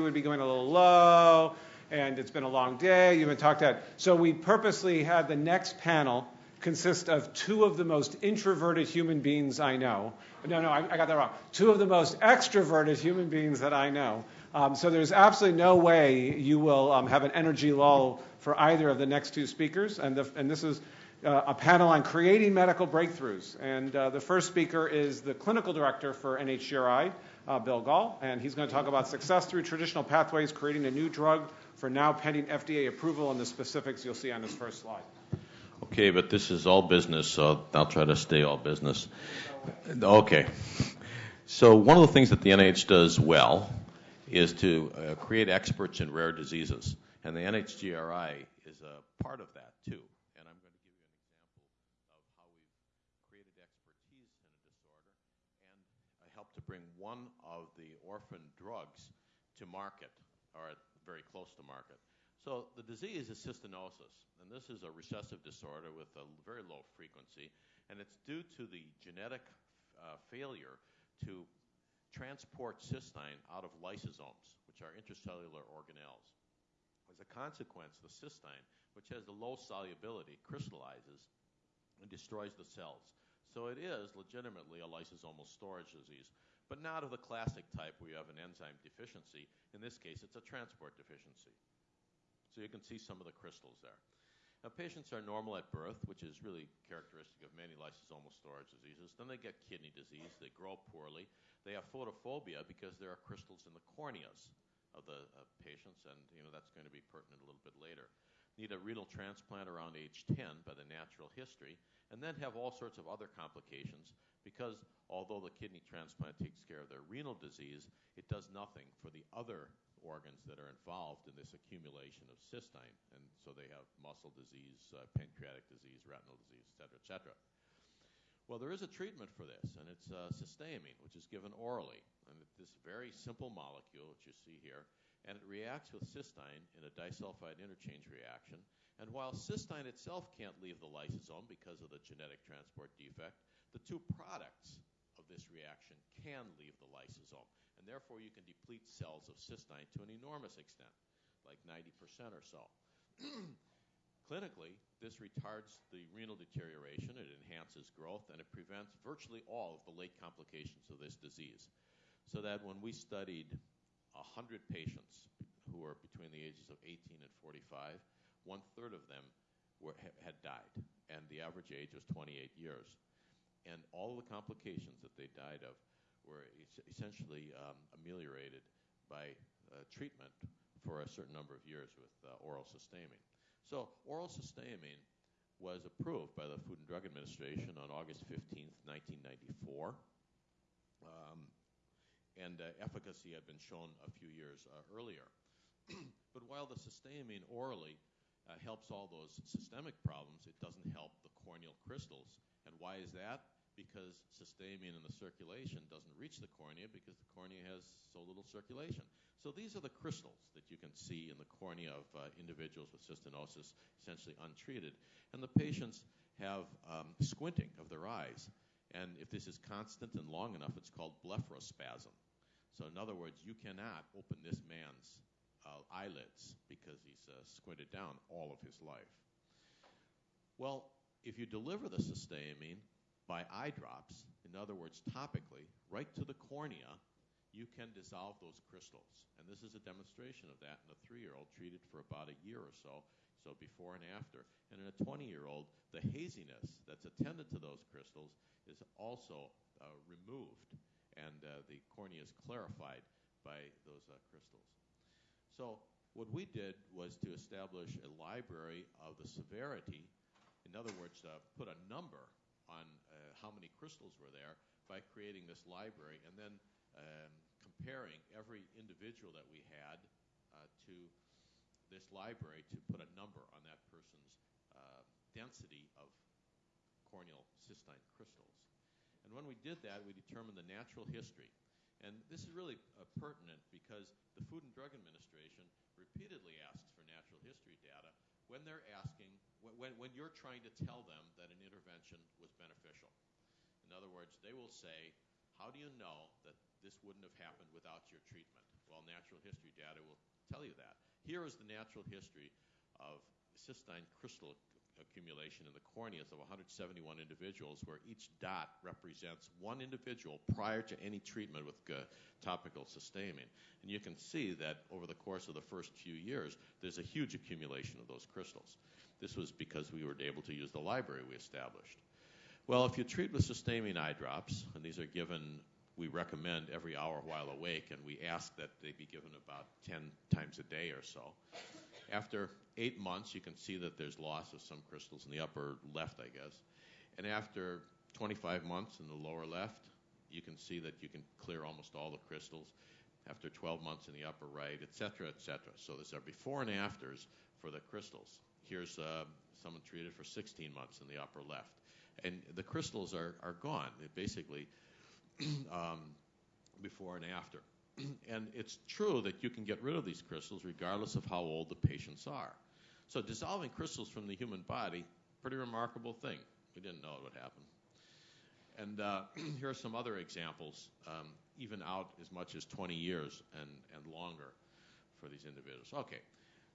would be going a little low, and it's been a long day. You've been talked at. So we purposely had the next panel consist of two of the most introverted human beings I know. No, no, I, I got that wrong. Two of the most extroverted human beings that I know. Um, so there's absolutely no way you will um, have an energy lull for either of the next two speakers. And, the, and this is uh, a panel on creating medical breakthroughs. And uh, the first speaker is the clinical director for NHGRI, uh, Bill Gahl, and he's going to talk about success through traditional pathways, creating a new drug for now pending FDA approval, and the specifics you'll see on this first slide. Okay, but this is all business, so I'll try to stay all business. Okay. So one of the things that the NIH does well is to uh, create experts in rare diseases. And the NHGRI is a part of that, too. And I'm going to give you an example of how we've created expertise in a disorder and I helped to bring one of the orphan drugs to market, or very close to market. So the disease is cystinosis, and this is a recessive disorder with a very low frequency, and it's due to the genetic uh, failure to transport cystine out of lysosomes, which are intracellular organelles. As a consequence, the cystine, which has the low solubility, crystallizes and destroys the cells. So it is legitimately a lysosomal storage disease, but not of the classic type where you have an enzyme deficiency. In this case, it's a transport deficiency. So you can see some of the crystals there. Now, patients are normal at birth, which is really characteristic of many lysosomal storage diseases. Then they get kidney disease. They grow poorly. They have photophobia because there are crystals in the corneas of the patients, and you know that's going to be pertinent a little bit later. Need a renal transplant around age 10 by the natural history, and then have all sorts of other complications because although the kidney transplant takes care of their renal disease, it does nothing for the other organs that are involved in this accumulation of cystine. And so they have muscle disease, uh, pancreatic disease, retinal disease, et cetera, et cetera. Well, there is a treatment for this, and it's uh, cysteamine, which is given orally. And this very simple molecule, which you see here, and it reacts with cystine in a disulfide interchange reaction. And while cystine itself can't leave the lysosome because of the genetic transport defect, the two products of this reaction can leave the lysosome and therefore you can deplete cells of cystine to an enormous extent, like 90% or so. Clinically, this retards the renal deterioration, it enhances growth, and it prevents virtually all of the late complications of this disease. So that when we studied 100 patients who were between the ages of 18 and 45, one third of them were, had died, and the average age was 28 years. And all the complications that they died of were essentially um, ameliorated by uh, treatment for a certain number of years with uh, oral cysteamine. So oral cysteamine was approved by the Food and Drug Administration on August 15, 1994. Um, and uh, efficacy had been shown a few years uh, earlier. but while the cysteamine orally uh, helps all those systemic problems, it doesn't help the corneal crystals. And why is that? because cysteamine in the circulation doesn't reach the cornea because the cornea has so little circulation. So these are the crystals that you can see in the cornea of uh, individuals with cystinosis, essentially untreated. And the patients have um, squinting of their eyes. And if this is constant and long enough, it's called blepharospasm. So in other words, you cannot open this man's uh, eyelids because he's uh, squinted down all of his life. Well, if you deliver the cysteamine, by eye drops, in other words, topically, right to the cornea, you can dissolve those crystals. And this is a demonstration of that in a three year old treated for about a year or so, so before and after. And in a 20 year old, the haziness that's attendant to those crystals is also uh, removed, and uh, the cornea is clarified by those uh, crystals. So, what we did was to establish a library of the severity, in other words, uh, put a number on how many crystals were there by creating this library and then um, comparing every individual that we had to this library to put a number on that person's uh, density of corneal cystine crystals. And when we did that, we determined the natural history. And this is really uh, pertinent because the Food and Drug Administration repeatedly asks for natural history data when they're asking when, when you're trying to tell them that an intervention was beneficial. In other words, they will say, how do you know that this wouldn't have happened without your treatment? Well, natural history data will tell you that. Here is the natural history of cystine crystal accumulation in the corneas of 171 individuals, where each dot represents one individual prior to any treatment with topical cysteamine. And you can see that over the course of the first few years, there's a huge accumulation of those crystals. This was because we were able to use the library we established. Well, if you treat with cysteamine eye drops, and these are given we recommend every hour while awake, and we ask that they be given about 10 times a day or so. After eight months, you can see that there's loss of some crystals in the upper left, I guess. And after 25 months in the lower left, you can see that you can clear almost all the crystals. After 12 months in the upper right, et cetera, et cetera. So there's a before and afters for the crystals. Here's uh, someone treated for 16 months in the upper left. And the crystals are, are gone. Basically, um, before and after. and it's true that you can get rid of these crystals regardless of how old the patients are. So dissolving crystals from the human body, pretty remarkable thing. We didn't know it would happen. And uh, here are some other examples, um, even out as much as 20 years and, and longer for these individuals. Okay,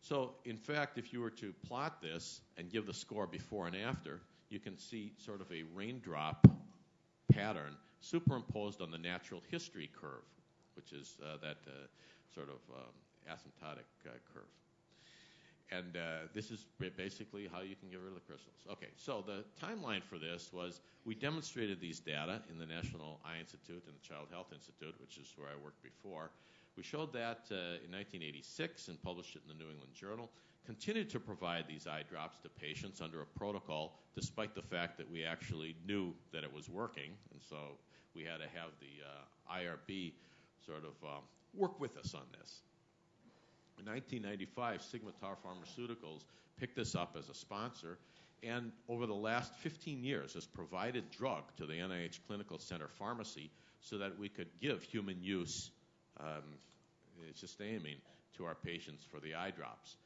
so in fact, if you were to plot this and give the score before and after, you can see sort of a raindrop pattern superimposed on the natural history curve, which is uh, that uh, sort of um, asymptotic uh, curve. And this is basically how you can get rid of the crystals. Okay, so the timeline for this was we demonstrated these data in the National Eye Institute and the Child Health Institute, which is where I worked before. We showed that uh, in 1986 and published it in the New England Journal. Continued to provide these eye drops to patients under a protocol, despite the fact that we actually knew that it was working. And so we had to have the uh, IRB sort of um, work with us on this. In 1995, Sigma-Tau Pharmaceuticals picked this up as a sponsor, and over the last 15 years has provided drug to the NIH Clinical Center Pharmacy so that we could give human use um, to our patients for the eye drops.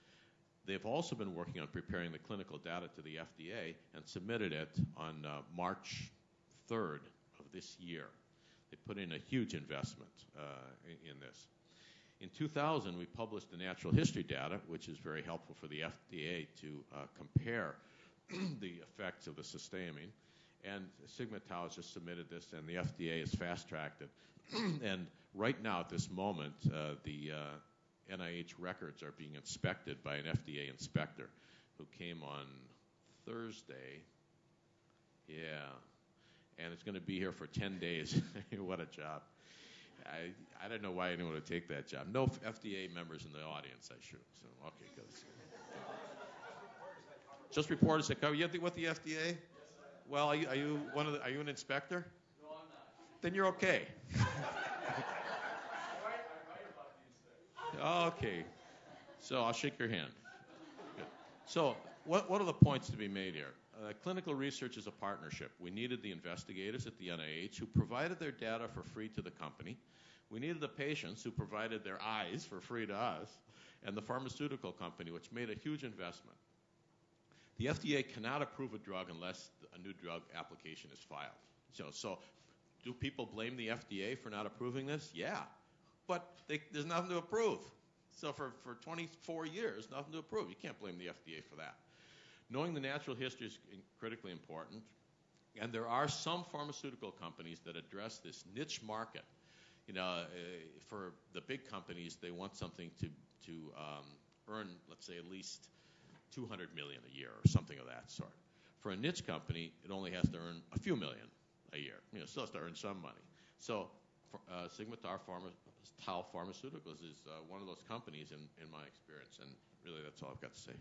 They've also been working on preparing the clinical data to the FDA and submitted it on uh, March 3rd of this year. They put in a huge investment uh, in, this. In 2000, we published the natural history data, which is very helpful for the FDA to uh, compare the effects of the cysteamine. And Sigma Tau has just submitted this, and the FDA has fast tracked it. and right now, at this moment, uh, the uh, NIH records are being inspected by an FDA inspector who came on Thursday. Yeah. And it's going to be here for 10 days. what a job. I, I don't know why anyone would take that job. No FDA members in the audience, I should. So, okay, good. Just reporters that cover. You with the FDA? Yes, well, are you, are you one of the, Are you an inspector? No, I'm not. Then you're okay. I write, I write about these things. Okay. So I'll shake your hand. Good. So, what, what are the points to be made here? Uh, clinical research is a partnership. We needed the investigators at the NIH who provided their data for free to the company. We needed the patients who provided their eyes for free to us, and the pharmaceutical company, which made a huge investment. The FDA cannot approve a drug unless a new drug application is filed. So, so do people blame the FDA for not approving this? Yeah. But they, there's nothing to approve. So for, for 24 years, nothing to approve. You can't blame the FDA for that. Knowing the natural history is critically important. And there are some pharmaceutical companies that address this niche market. You know, uh, for the big companies, they want something to, to um, earn, let's say, at least 200 million a year or something of that sort. For a niche company, it only has to earn a few million a year. You know, still has to earn some money. So uh, Sigma Tau, Pharma, Tau Pharmaceuticals is uh, one of those companies in, in my experience, and really that's all I've got to say.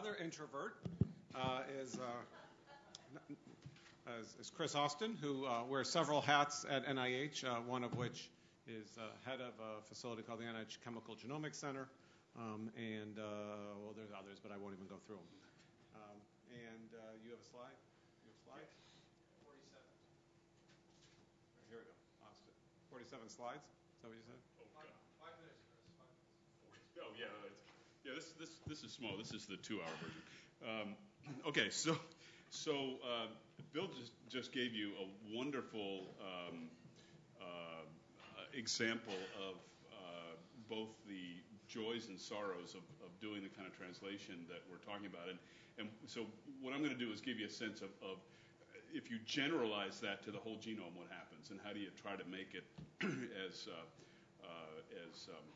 other introvert uh, is, uh, is, is, Chris Austin, who uh, wears several hats at NIH, uh, one of which is uh, head of a facility called the NIH Chemical Genomics Center. Um, and, uh, well, there's others, but I won't even go through them. Um, and you have a slide? You have slides? 47. Here we go, Austin. 47 slides? Is that what you said? Oh, five, five minutes, Chris. Five minutes. Oh, yeah, yeah, this, this, this is small, this is the two-hour version. Um, Okay, so, so uh, Bill just, just gave you a wonderful um, uh, example of uh, both the joys and sorrows of, of doing the kind of translation that we're talking about. And, and so what I'm going to do is give you a sense of, of if you generalize that to the whole genome, what happens, and how do you try to make it as, uh, uh, as um,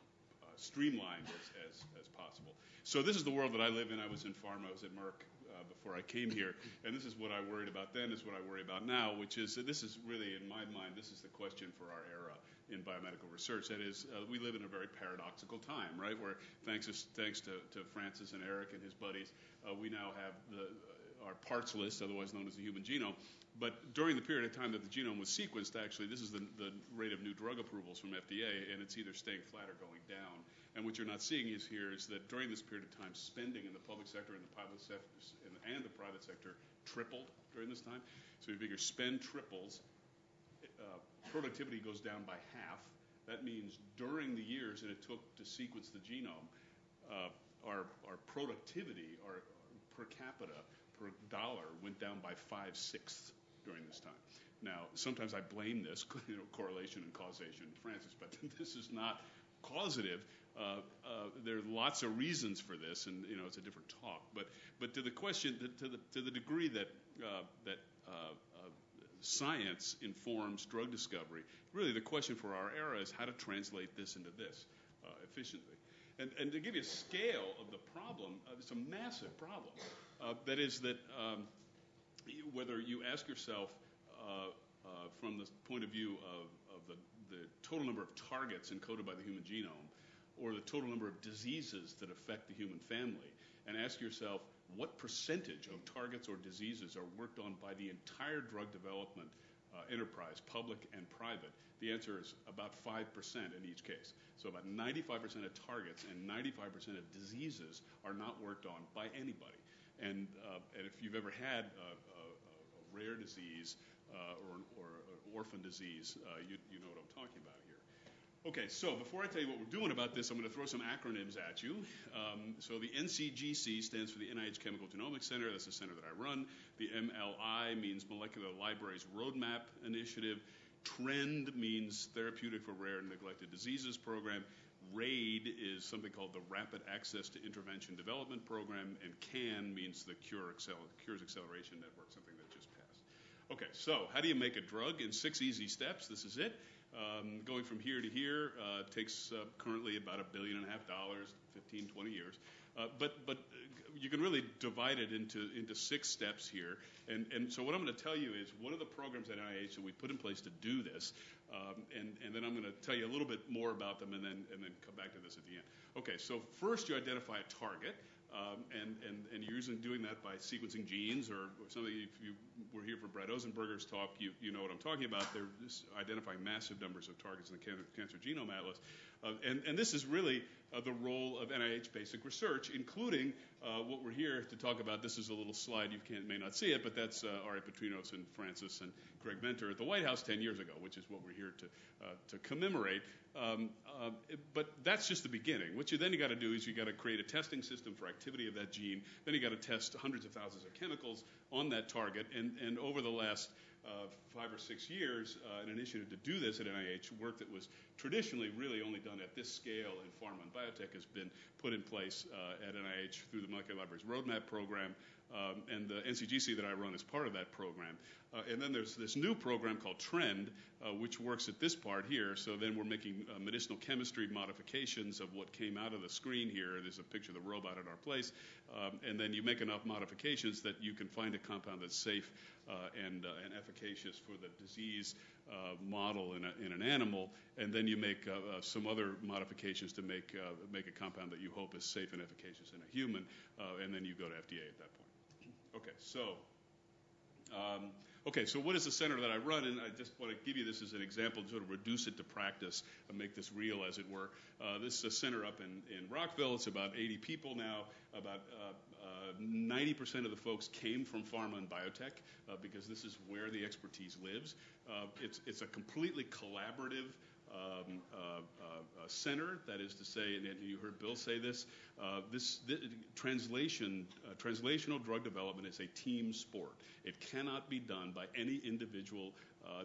streamlined as, as, as possible. So this is the world that I live in. I was in pharma. I was at Merck uh, before I came here, and this is what I worried about then. Is what I worry about now, which is this is really, in my mind, this is the question for our era in biomedical research. That is, uh, we live in a very paradoxical time, right? Where thanks to, thanks to, to Francis and Eric and his buddies, uh, we now have the our parts list, otherwise known as the human genome. But during the period of time that the genome was sequenced, actually, this is the, the rate of new drug approvals from FDA, and it's either staying flat or going down. And what you're not seeing is here is that during this period of time, spending in the public sector and the private sector and the private sector tripled during this time. So you figure spend triples, uh, productivity goes down by half. That means during the years that it took to sequence the genome, uh, our, our productivity, our, our per capita per dollar went down by five sixths during this time. Now, sometimes I blame this, you know, correlation and causation, Francis, but this is not causative. Uh, uh, there are lots of reasons for this, and you know it's a different talk. But but to the question, to the to the degree that uh, that uh, uh, science informs drug discovery, really the question for our era is how to translate this into this uh, efficiently. And, and, to give you a scale of the problem, it's a massive problem. Uh, that is that um, whether you ask yourself uh, uh, from the point of view of, the, total number of targets encoded by the human genome or the total number of diseases that affect the human family, and ask yourself what percentage of targets or diseases are worked on by the entire drug development enterprise, public and private? The answer is about 5% in each case. So about 95% of targets and 95% of diseases are not worked on by anybody. And, uh, and if you've ever had a, rare disease uh, or, or, orphan disease, uh, you, you know what I'm talking about here. Okay, so before I tell you what we're doing about this, I'm going to throw some acronyms at you. Um, so the NCGC stands for the NIH Chemical Genomics Center. That's the center that I run. The MLI means Molecular Libraries Roadmap Initiative. TRND means Therapeutic for Rare and Neglected Diseases Program. RAID is something called the Rapid Access to Intervention Development Program. And CAN means the Cure Accel- Cures Acceleration Network, something that just passed. Okay, so how do you make a drug in six easy steps? This is it. Um, going from here to here uh, takes uh, currently about a billion and a half dollars, 15, 20 years. Uh, but but you can really divide it into into six steps here. And and so what I'm going to tell you is one of the programs at NIH that we put in place to do this. Um, and and then I'm going to tell you a little bit more about them, and then and then come back to this at the end. Okay, so first you identify a target. Um, and, and, and you're usually doing that by sequencing genes or, or something. If you were here for Brad Ozenberger's talk, you, you know what I'm talking about. They're identifying massive numbers of targets in the Cancer, cancer Genome Atlas. Uh, and, and this is really the role of NIH basic research, including uh, what we're here to talk about. This is a little slide. You can, may not see it, but that's uh, Ari Patrinos and Francis and Craig Venter at the White House 10 years ago, which is what we're here to, uh, to commemorate. Um, but that's just the beginning. What you then got to do is you got to create a testing system for activity of that gene. Then you got to test hundreds of thousands of chemicals on that target. And, and over the last five or six years, uh, an initiative to do this at NIH, work that was traditionally really only done at this scale in pharma and biotech, has been put in place uh, at NIH through the Molecular Libraries Roadmap Program, um, and the NCGC that I run is part of that program. Uh, and then there's this new program called TRND, uh, which works at this part here. So then we're making uh, medicinal chemistry modifications of what came out of the screen here. There's a picture of the robot at our place. Um, and then you make enough modifications that you can find a compound that's safe uh, and, uh, and efficacious for the disease uh, model in, a, in, an animal. And then you make some other modifications to make, make a compound that you hope is safe and efficacious in a human. and then you go to FDA at that point. Okay, so um, okay, so what is the center that I run? And I just want to give you this as an example to sort of reduce it to practice and make this real, as it were. Uh, this is a center up in, in Rockville. It's about 80 people now. About uh, uh, 90% of the folks came from pharma and biotech uh, because this is where the expertise lives. Uh, it's, it's a completely collaborative um, uh, uh, uh. That is to say, and you heard Bill say this, uh, this, this translation, translational drug development is a team sport. It cannot be done by any individual,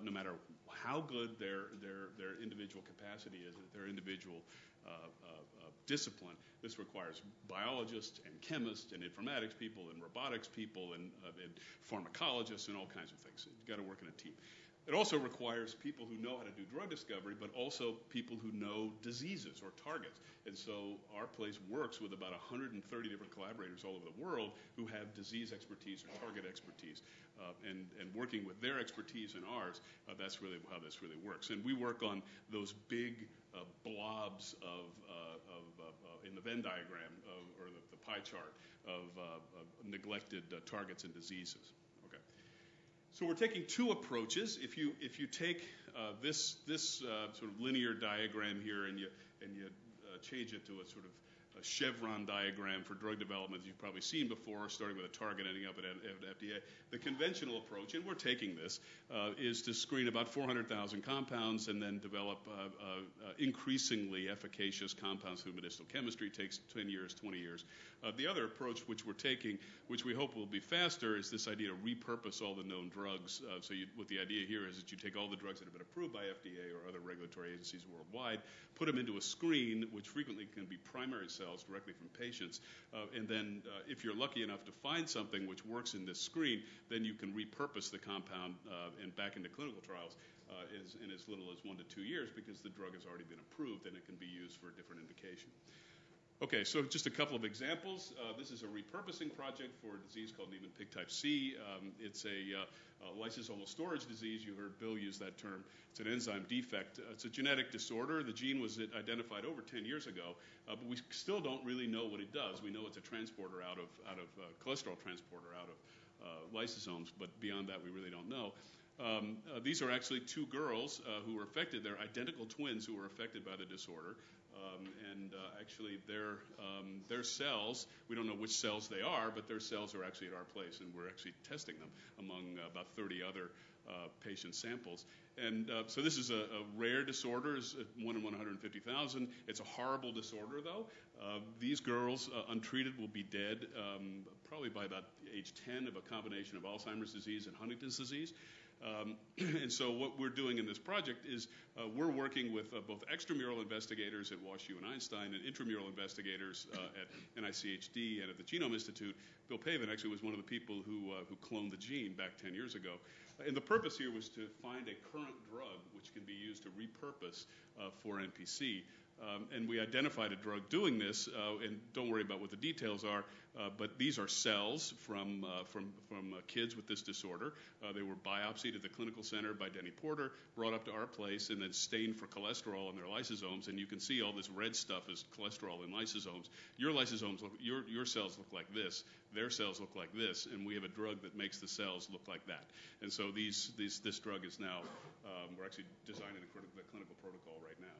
no matter how good their, individual capacity is, their individual discipline. This requires biologists and chemists and informatics people and robotics people and, and pharmacologists and all kinds of things. You've got to work in a team. It also requires people who know how to do drug discovery, but also people who know diseases or targets. And so our place works with about 130 different collaborators all over the world who have disease expertise or target expertise. Uh, and, and working with their expertise and ours, uh, that's really how this really works. And we work on those big uh, blobs of, uh, of, uh, in the Venn diagram of, or the, the, pie chart uh, of neglected targets and diseases. So we're taking two approaches. If you if you take uh, this this uh, sort of linear diagram here and you and you uh, change it to a sort of a chevron diagram for drug development that you've probably seen before, starting with a target ending up at, at FDA. The conventional approach, and we're taking this, uh, is to screen about 400,000 compounds and then develop uh, uh, increasingly efficacious compounds through medicinal chemistry. It takes 10 years, 20 years. Uh, the other approach which we're taking, which we hope will be faster, is this idea to repurpose all the known drugs. Uh, so you, what the idea here is that you take all the drugs that have been approved by FDA or other regulatory agencies worldwide, put them into a screen, which frequently can be primary cells directly from patients. Uh, and then, uh, if you're lucky enough to find something which works in this screen, then you can repurpose the compound uh, and back into clinical trials uh, is, in as little as one to two years because the drug has already been approved and it can be used for a different indication. Okay, so just a couple of examples. Uh, this is a repurposing project for a disease called Niemann-Pick type C. Um, it's a, uh, a, lysosomal storage disease. You heard Bill use that term. It's an enzyme defect. Uh, it's a genetic disorder. The gene was identified over 10 years ago, uh, but we still don't really know what it does. We know it's a transporter out of, out of uh, cholesterol transporter out of uh, lysosomes, but beyond that, we really don't know. Um, uh, these are actually two girls uh, who were affected. They're identical twins who were affected by the disorder. Um, and uh, actually, their um, their cells, we don't know which cells they are, but their cells are actually at our place, and we're actually testing them among uh, about 30 other uh, patient samples. And uh, so this is a, a rare disorder, it's one in 150,000. It's a horrible disorder, though. Uh, these girls, uh, untreated, will be dead um, probably by about age 10 of a combination of Alzheimer's disease and Huntington's disease. Um, and so what we're doing in this project is uh, we're working with uh, both extramural investigators at WashU and Einstein and intramural investigators uh, at NICHD and at the Genome Institute. Bill Pavan actually was one of the people who, uh, who cloned the gene back 10 years ago. And the purpose here was to find a current drug which can be used to repurpose uh, for NPC. Um, and we identified a drug doing this, uh, and don't worry about what the details are, uh, but these are cells from, uh, kids with this disorder. They were biopsied at the clinical center by Denny Porter, brought up to our place, and then stained for cholesterol in their lysosomes. And you can see all this red stuff is cholesterol in lysosomes. Your lysosomes, your, your cells look like this. Their cells look like this, and we have a drug that makes the cells look like that. And so this drug is now, um, we're actually designing the clinical protocol right now.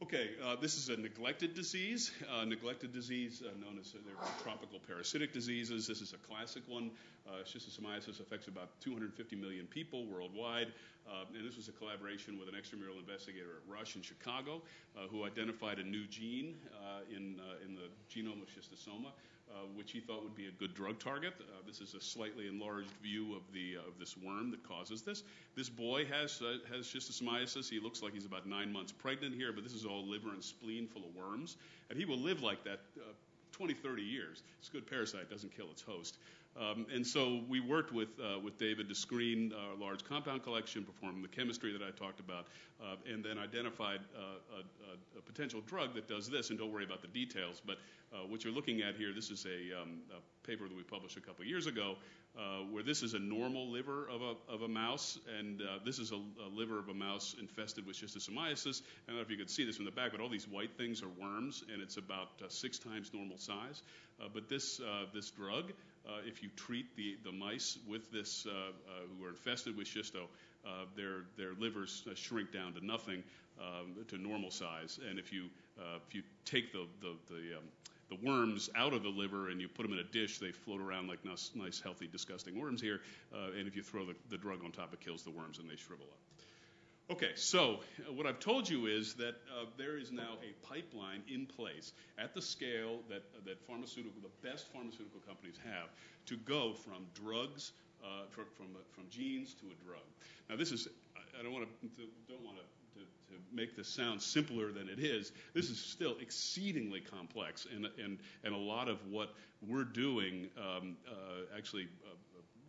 Okay, uh, this is a neglected disease. Uh, neglected disease, uh, known as uh, tropical parasitic diseases. This is a classic one. Uh, schistosomiasis affects about 250 million people worldwide. Uh, and this was a collaboration with an extramural investigator at Rush in Chicago who identified a new gene in, in the genome of schistosoma uh, which he thought would be a good drug target. Uh, this is a slightly enlarged view of the uh, of this worm that causes this. This boy has uh, has schistosomiasis. He looks like he's about nine months pregnant here, but this is all liver and spleen full of worms, and he will live like that. Uh, 20, 30 years. It's a good parasite, doesn't kill its host. Um, and so we worked with, uh, with David to screen our large compound collection, perform the chemistry that I talked about, uh, and then identified uh, a, a, potential drug that does this. And don't worry about the details, but uh, what you're looking at here, this is a, um, a paper that we published a couple years ago, uh, where this is a normal liver of a, of a mouse, and uh, this is a, a, liver of a mouse infested with schistosomiasis. I don't know if you can see this from the back, but all these white things are worms, and it's about six times normal size. but this, this drug, if you treat the, the mice with this who are infested with schisto, their, their livers shrink down to nothing, um, to normal size. And if you, if you take the, the, the um, the worms out of the liver and you put them in a dish, they float around like nice, nice healthy, disgusting worms here. Uh, and if you throw the, the drug on top, it kills the worms and they shrivel up. Okay, so uh, what I've told you is that uh, there is now a pipeline in place at the scale that that pharmaceutical, the best pharmaceutical companies have, to go from drugs, uh, from from, uh, from genes to a drug. Now, this is I, don't want to don't want to to, to make this sound simpler than it is, this is still exceedingly complex, and and and a lot of what we're doing um, uh, actually. Uh,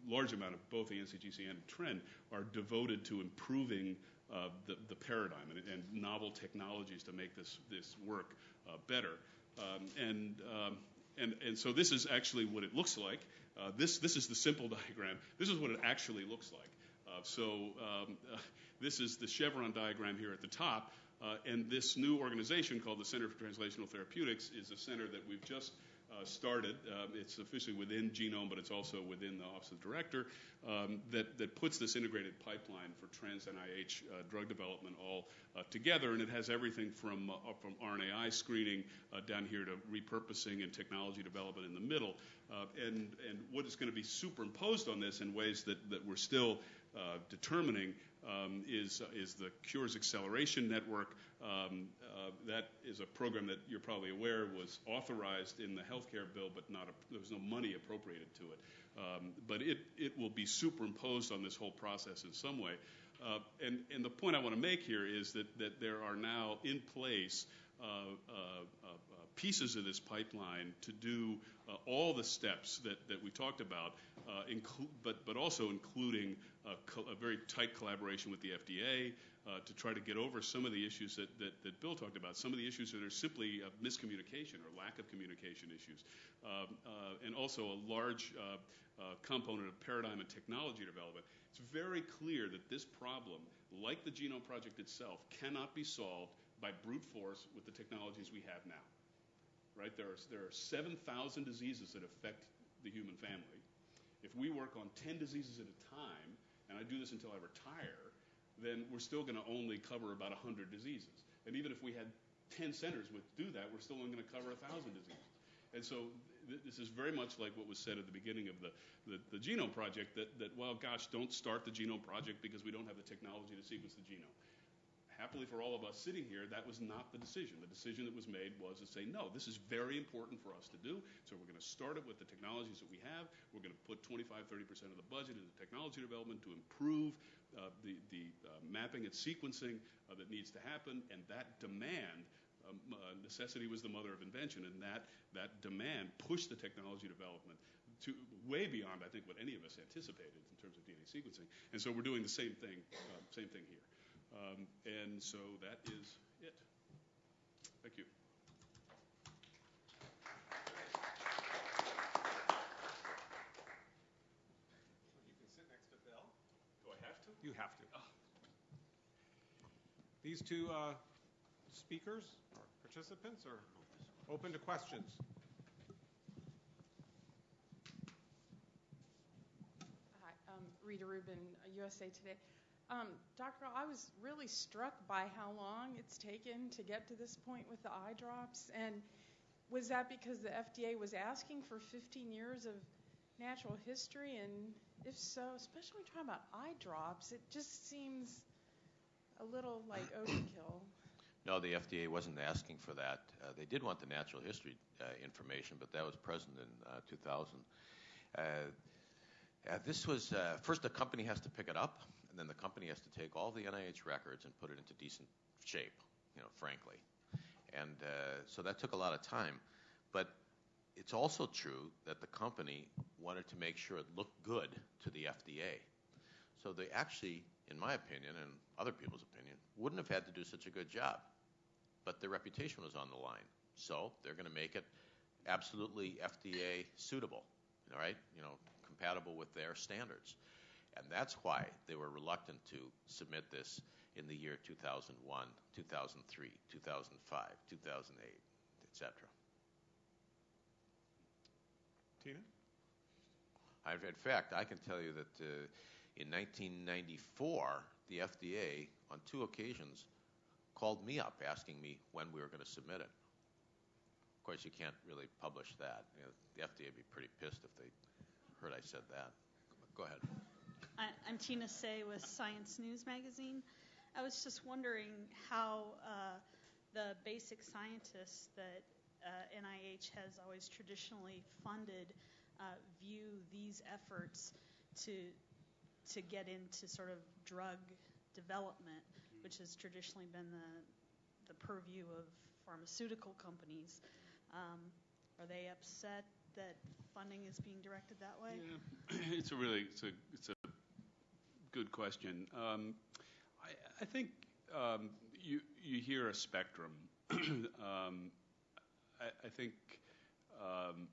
a large amount of both the NCGC and TRND are devoted to improving uh, the, the paradigm and, novel technologies to make this this work uh, better. Um, and um, and, and so this is actually what it looks like. Uh, this, this is the simple diagram. This is what it actually looks like. Uh, so um, this is the chevron diagram here at the top. And this new organization called the Center for Translational Therapeutics is a center that we've just started. Um, it's officially within Genome, but it's also within the Office of the Director um, that, that puts this integrated pipeline for trans NIH uh, drug development all uh, together. And it has everything from, uh, from RNAi screening uh, down here to repurposing and technology development in the middle. Uh, and, and what is going to be superimposed on this in ways that, that we're still uh, determining um, is, uh, is the Cures Acceleration Network. Um, uh, that is a program that you're probably aware was authorized in the healthcare bill, but there was no money appropriated to it. Um, but it, it will be superimposed on this whole process in some way. Uh, and, and the point I want to make here is that, that there are now in place uh, pieces of this pipeline to do all the steps that, that we talked about, but, but also including a very tight collaboration with the FDA to try to get over some of the issues that, Bill talked about, some of the issues that are simply uh, miscommunication or lack of communication issues, um, uh, and also a large component of paradigm and technology development. It's very clear that this problem, like the Genome Project itself, cannot be solved by brute force with the technologies we have now. Right? There are 7,000 diseases that affect the human family. If we work on 10 diseases at a time, and I do this until I retire, then we're still going to only cover about 100 diseases. And even if we had 10 centers would do that, we're still only going to cover 1,000 diseases. And so th- this is very much like what was said at the beginning of the, the, the Genome Project that, that, well, gosh, don't start the Genome Project because we don't have the technology to sequence the genome happily for all of us sitting here, that was not the decision. The decision that was made was to say, no, this is very important for us to do, so we're going to start it with the technologies that we have. We're going to put 25, 30% of the budget into technology development to improve the, the uh, mapping and sequencing uh, that needs to happen, and that demand um, uh, necessity was the mother of invention, and that, that demand pushed the technology development to way beyond, I think, what any of us anticipated in terms of DNA sequencing. And so we're doing the same thing, uh, same thing here. Um, and so that is it. Thank. You can sit next to Bill. Do I have to? You have to. These two uh, speakers or participants are open to questions. Hi, um, Rita Rubin, USA Today. Um, Dr. I was really struck by how long it's taken to get to this point with the eye drops. And was that because the FDA was asking for 15 years of natural history? And if so, especially when talking about eye drops, it just seems a little like overkill. No, the FDA wasn't asking for that. Uh, they did want the natural history uh, information, but that was present in uh, 2000. Uh, uh, this was uh, first the company has to pick it up, and then the company has to take all the NIH records and put it into decent shape, you know, frankly. And uh, so that took a lot of time. But it's also true that the company wanted to make sure it looked good to the FDA. So they actually, in my opinion and other people's opinion, wouldn't have had to do such a good job. But their reputation was on the line. So they're going to make it absolutely FDA suitable, all right? You know, compatible with their standards. And that's why they were reluctant to submit this in the year 2001, 2003, 2005, 2008, etc. Tina? I've, in fact, I can tell you that uh, in 1994, the FDA, on two occasions, called me up asking me when we were going to submit it. Of course, you can't really publish that. You know, the FDA would be pretty pissed if they heard I said that. Go ahead. I'm Tina Saey with Science News Magazine. I was just wondering how uh, the basic scientists that NIH has always traditionally funded uh, view these efforts to to get into sort of drug development, which has traditionally been the the purview of pharmaceutical companies. Um, are they upset that funding is being directed that way? Yeah, it's a really it's a it's a good question. Um, I, I think um, you you hear a spectrum. I, think um,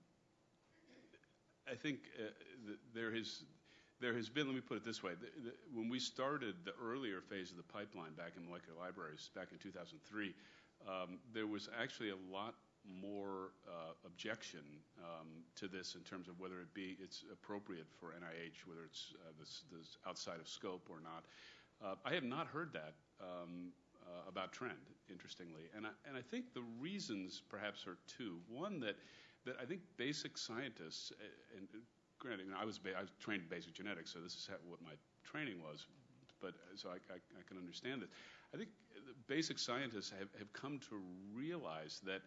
I think uh, there has there has been. Let me put it this way: the, the, when we started the earlier phase of the pipeline back in molecular libraries back in 2003, um, there was actually a lot more uh, objection um, to this in terms of whether it be it's appropriate for NIH, whether it's uh, this, this outside of scope or not. Uh, I have not heard that um, about trend, interestingly, and I, and I think the reasons perhaps are two. One that that I think basic scientists, uh, and granted, I was I was trained in basic genetics, so this is what my training was, but uh, so I, I, I can understand it. I think basic scientists have, have come to realize that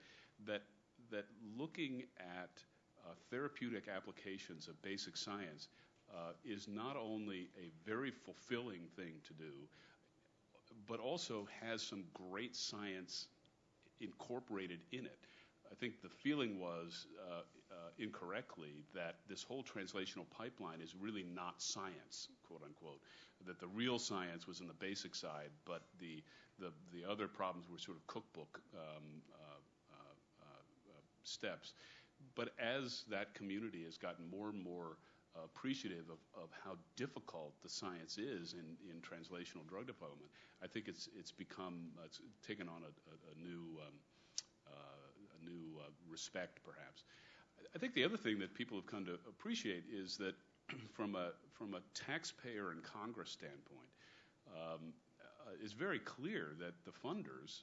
that that looking at uh, therapeutic applications of basic science uh, is not only a very fulfilling thing to do, but also has some great science incorporated in it. I think the feeling was uh, uh, incorrectly that this whole translational pipeline is really not science, quote unquote. That the real science was in the basic side, but the the, the other problems were sort of cookbook um, uh, steps. But as that community has gotten more and more uh, appreciative of, how difficult the science is in, translational drug development, I think it's it's become it's taken on a, new um, uh, a new uh, respect, perhaps. I think the other thing that people have come to appreciate is that from a from a taxpayer and Congress standpoint, um, uh, it's very clear that the funders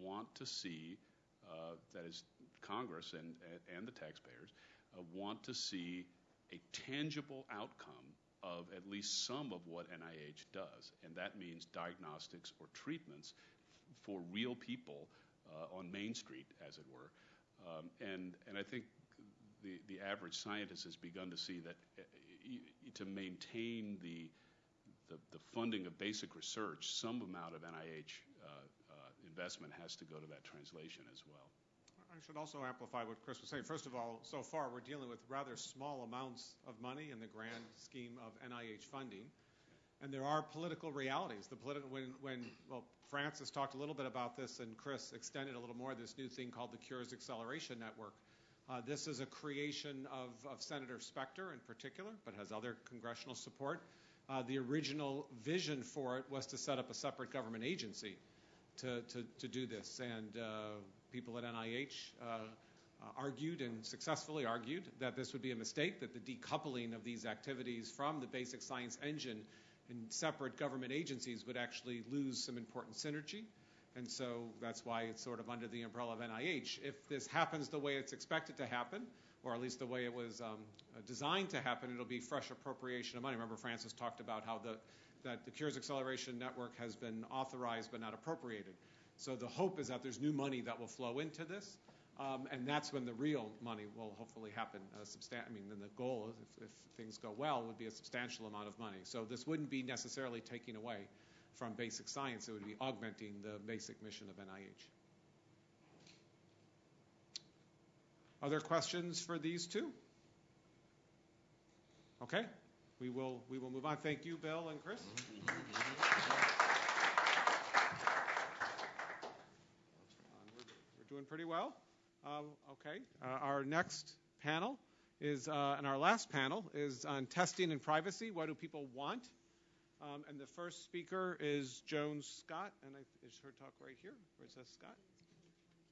want to see that is Congress and, and the taxpayers, want to see a tangible outcome of at least some of what NIH does. And that means diagnostics or treatments for real people uh, on Main Street, as it were. Um, and, and I think the, the average scientist has begun to see that uh, to maintain the, the, the, funding of basic research, some amount of NIH uh, investment has to go to that translation as well. I should also amplify what Chris was saying. First of all, so far we're dealing with rather small amounts of money in the grand scheme of NIH funding. And there are political realities. The politi- when, when, well, Francis talked a little bit about this, and Chris extended a little more this new thing called the Cures Acceleration Network. Uh, this is a creation of, of, Senator Specter in particular, but has other congressional support. Uh, the original vision for it was to set up a separate government agency to, to, to do this. And uh, people at NIH uh, uh, argued and successfully argued that this would be a mistake, that the decoupling of these activities from the basic science engine in separate government agencies would actually lose some important synergy. And so that's why it's sort of under the umbrella of NIH. If this happens the way it's expected to happen, or at least the way it was um, designed to happen, it'll be fresh appropriation of money. Remember, Francis talked about how the that the Cures Acceleration Network has been authorized but not appropriated. So the hope is that there's new money that will flow into this, um, and that's when the real money will hopefully happen. Substan- I mean, then the goal, if, if things go well, would be a substantial amount of money. So this wouldn't be necessarily taking away from basic science. It would be augmenting the basic mission of NIH. Other questions for these two? Okay we will we will move on. Thank you, Bill and Chris. we're, doing pretty well. Uh, okay. Uh, our next panel is, uh, and our last panel is on testing and privacy. What do people want? Um, and the first speaker is Joan Scott, and I, is her talk right here? Where it says Scott?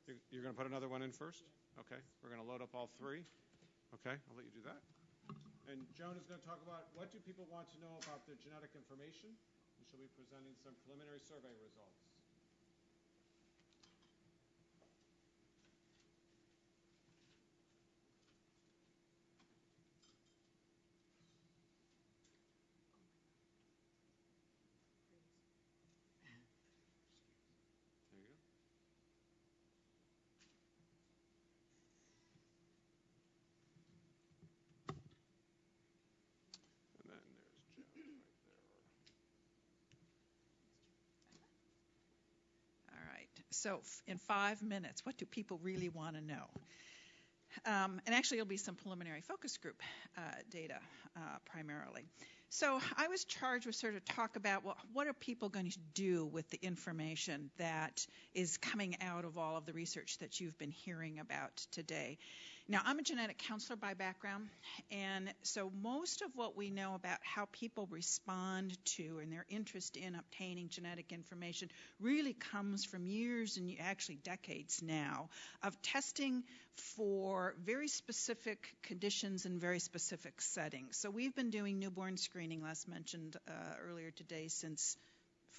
You're, you're going to put another one in first? Okay. We're going to load up all three. Okay. I'll let you do that. And Joan is going to talk about what do people want to know about their genetic information. And she'll be presenting some preliminary survey results. So, in five minutes, what do people really want to know? Um, and actually, it'll be some preliminary focus group uh, data uh, primarily. So I was charged with sort of talk about well, what are people going to do with the information that is coming out of all of the research that you've been hearing about today. Now, I'm a genetic counselor by background, and so most of what we know about how people respond to and their interest in obtaining genetic information really comes from years and actually decades now of testing for very specific conditions in very specific settings. So we've been doing newborn screening, last mentioned uh, earlier today, since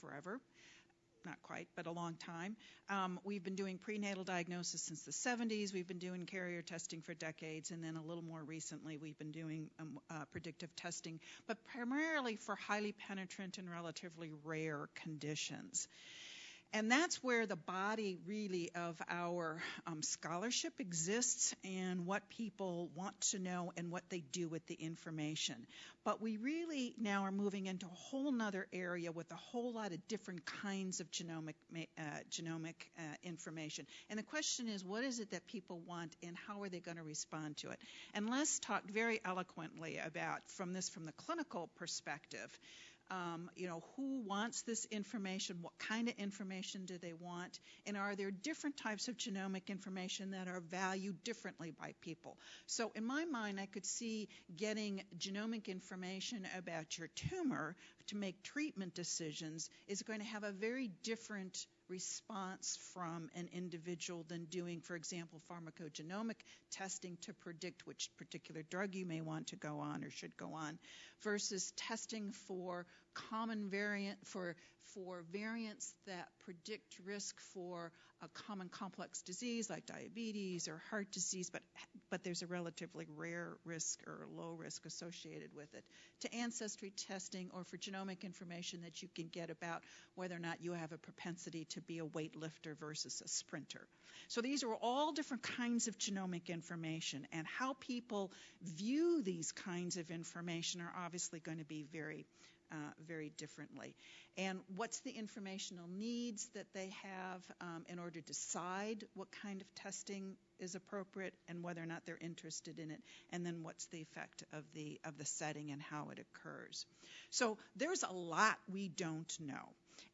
forever not quite, but a long time. Um, we've been doing prenatal diagnosis since the 70s. We've been doing carrier testing for decades, and then a little more recently, we've been doing um, uh, predictive testing, but primarily for highly penetrant and relatively rare conditions. And that's where the body really of our um, scholarship exists and what people want to know and what they do with the information. But we really now are moving into a whole other area with a whole lot of different kinds of genomic, uh, genomic uh, information. And the question is, what is it that people want and how are they going to respond to it? And Les talked very eloquently about from this from the clinical perspective um, you know, who wants this information? What kind of information do they want? And are there different types of genomic information that are valued differently by people? So, in my mind, I could see getting genomic information about your tumor to make treatment decisions is going to have a very different response from an individual than doing, for example, pharmacogenomic testing to predict which particular drug you may want to go on or should go on, versus testing for common variant for for variants that predict risk for a common complex disease like diabetes or heart disease, but but there's a relatively rare risk or low risk associated with it. To ancestry testing or for genomic information that you can get about whether or not you have a propensity to be a weightlifter versus a sprinter. So these are all different kinds of genomic information, and how people view these kinds of information are obviously going to be very uh, very differently. And what's the informational needs that they have um, in order to decide what kind of testing is appropriate and whether or not they're interested in it, and then what's the effect of the of the setting and how it occurs. So there's a lot we don't know.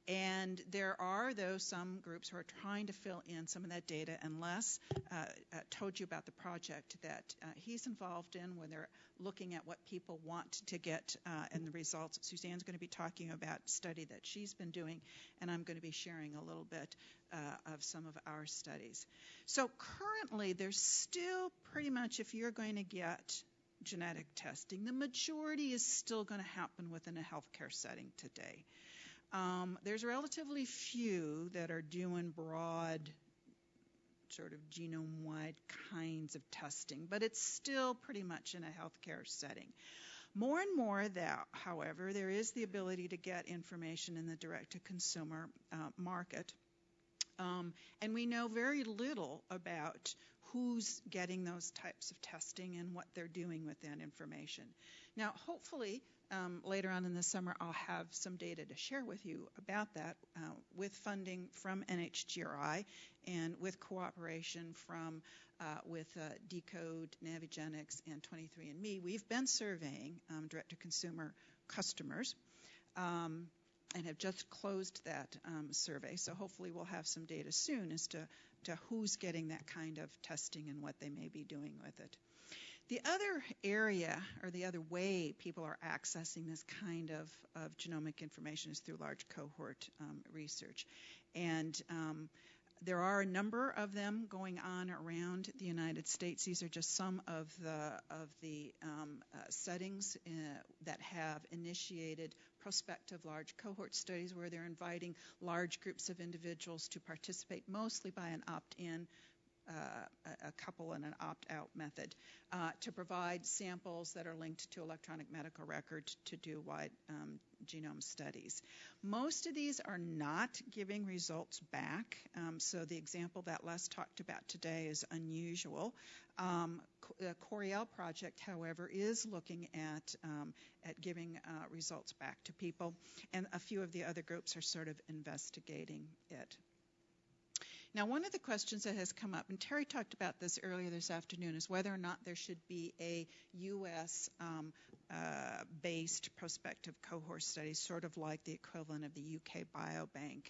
And there are, though, some groups who are trying to fill in some of that data. And Les uh, uh, told you about the project that uh, he's involved in, where they're looking at what people want to get uh, and the results. Suzanne's going to be talking about study that she's been doing, and I'm going to be sharing a little bit uh, of some of our studies. So currently, there's still pretty much, if you're going to get genetic testing, the majority is still going to happen within a healthcare setting today. Um, there's relatively few that are doing broad, sort of genome wide kinds of testing, but it's still pretty much in a healthcare setting. More and more, that, however, there is the ability to get information in the direct to consumer uh, market. Um, and we know very little about who's getting those types of testing and what they're doing with that information. Now, hopefully, um, later on in the summer, I'll have some data to share with you about that uh, with funding from NHGRI and with cooperation from uh, with uh, deCODE, Navigenics, and 23andMe. We've been surveying um, direct-to-consumer customers. Um, and have just closed that um, survey, so hopefully we'll have some data soon as to, to who's getting that kind of testing and what they may be doing with it. The other area or the other way people are accessing this kind of, of genomic information is through large cohort um, research. And um, there are a number of them going on around the United States. These are just some of the of the um, uh, settings uh, that have initiated prospective large cohort studies where they're inviting large groups of individuals to participate, mostly by an opt-in uh, a couple and an opt-out method uh, to provide samples that are linked to electronic medical records to do wide um, genome studies. Most of these are not giving results back, um, so the example that Les talked about today is unusual. Um, the Coriell project, however, is looking at um, at giving uh, results back to people, and a few of the other groups are sort of investigating it. Now, one of the questions that has come up, and Terry talked about this earlier this afternoon, is whether or not there should be a U.S. Um, uh, based prospective cohort study, sort of like the equivalent of the UK Biobank.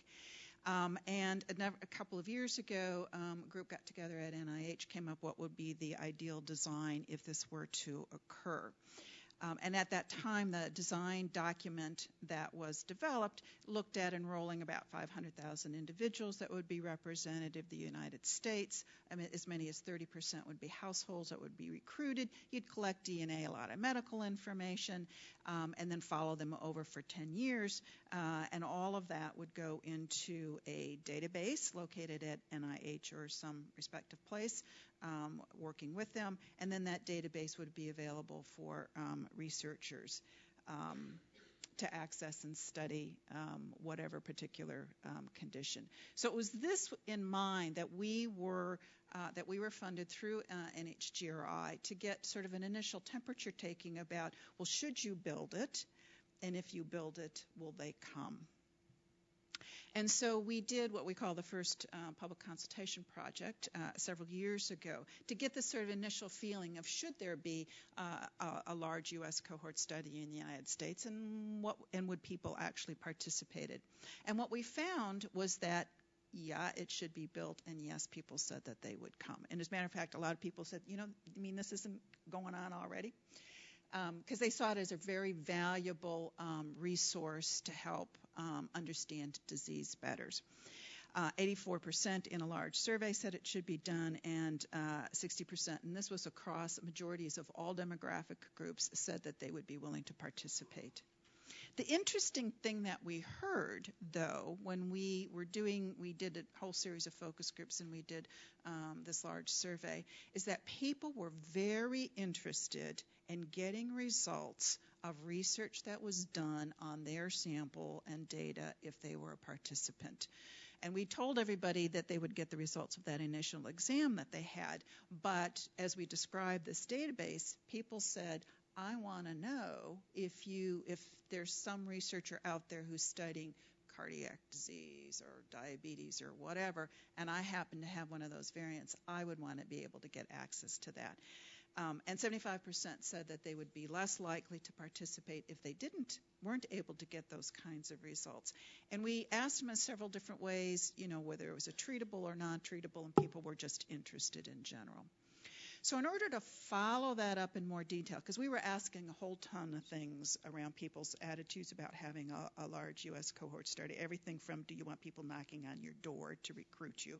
Um, and a, a, couple of years ago, um, a group got together at NIH, came up what would be the ideal design if this were to occur. Um, and at that time, the design document that was developed looked at enrolling about 500,000 individuals that would be representative of the United States. I mean, as many as 30% would be households that would be recruited. You'd collect DNA, a lot of medical information, um, and then follow them over for 10 years. Uh, and all of that would go into a database located at NIH or some respective place um, working with them, and then that database would be available for um, researchers um, to access and study um, whatever particular um, condition. So it was this in mind that we were uh, that we were funded through uh, NHGRI to get sort of an initial temperature taking about well, should you build it, and if you build it, will they come? And so we did what we call the first uh, public consultation project uh, several years ago to get this sort of initial feeling of should there be uh, a, a, large U.S. cohort study in the United States and what and would people actually participated. And what we found was that yeah, it should be built, and yes, people said that they would come. And as a matter of fact, a lot of people said, you know, I mean, this isn't going on already because um, they saw it as a very valuable um, resource to help um, understand disease better. Uh, 84% in a large survey said it should be done, and uh, 60%, and this was across majorities of all demographic groups, said that they would be willing to participate. The interesting thing that we heard, though, when we were doing, we did a whole series of focus groups and we did um, this large survey, is that people were very interested in getting results of research that was done on their sample and data if they were a participant. And we told everybody that they would get the results of that initial exam that they had. But as we described this database, people said, I want to know if you if there's some researcher out there who's studying cardiac disease or diabetes or whatever, and I happen to have one of those variants, I would want to be able to get access to that. Um, and 75% said that they would be less likely to participate if they didn't weren't able to get those kinds of results. And we asked them in several different ways, you know, whether it was a treatable or non-treatable, and people were just interested in general. So, in order to follow that up in more detail, because we were asking a whole ton of things around people's attitudes about having a, a, large U.S. cohort study, everything from do you want people knocking on your door to recruit you,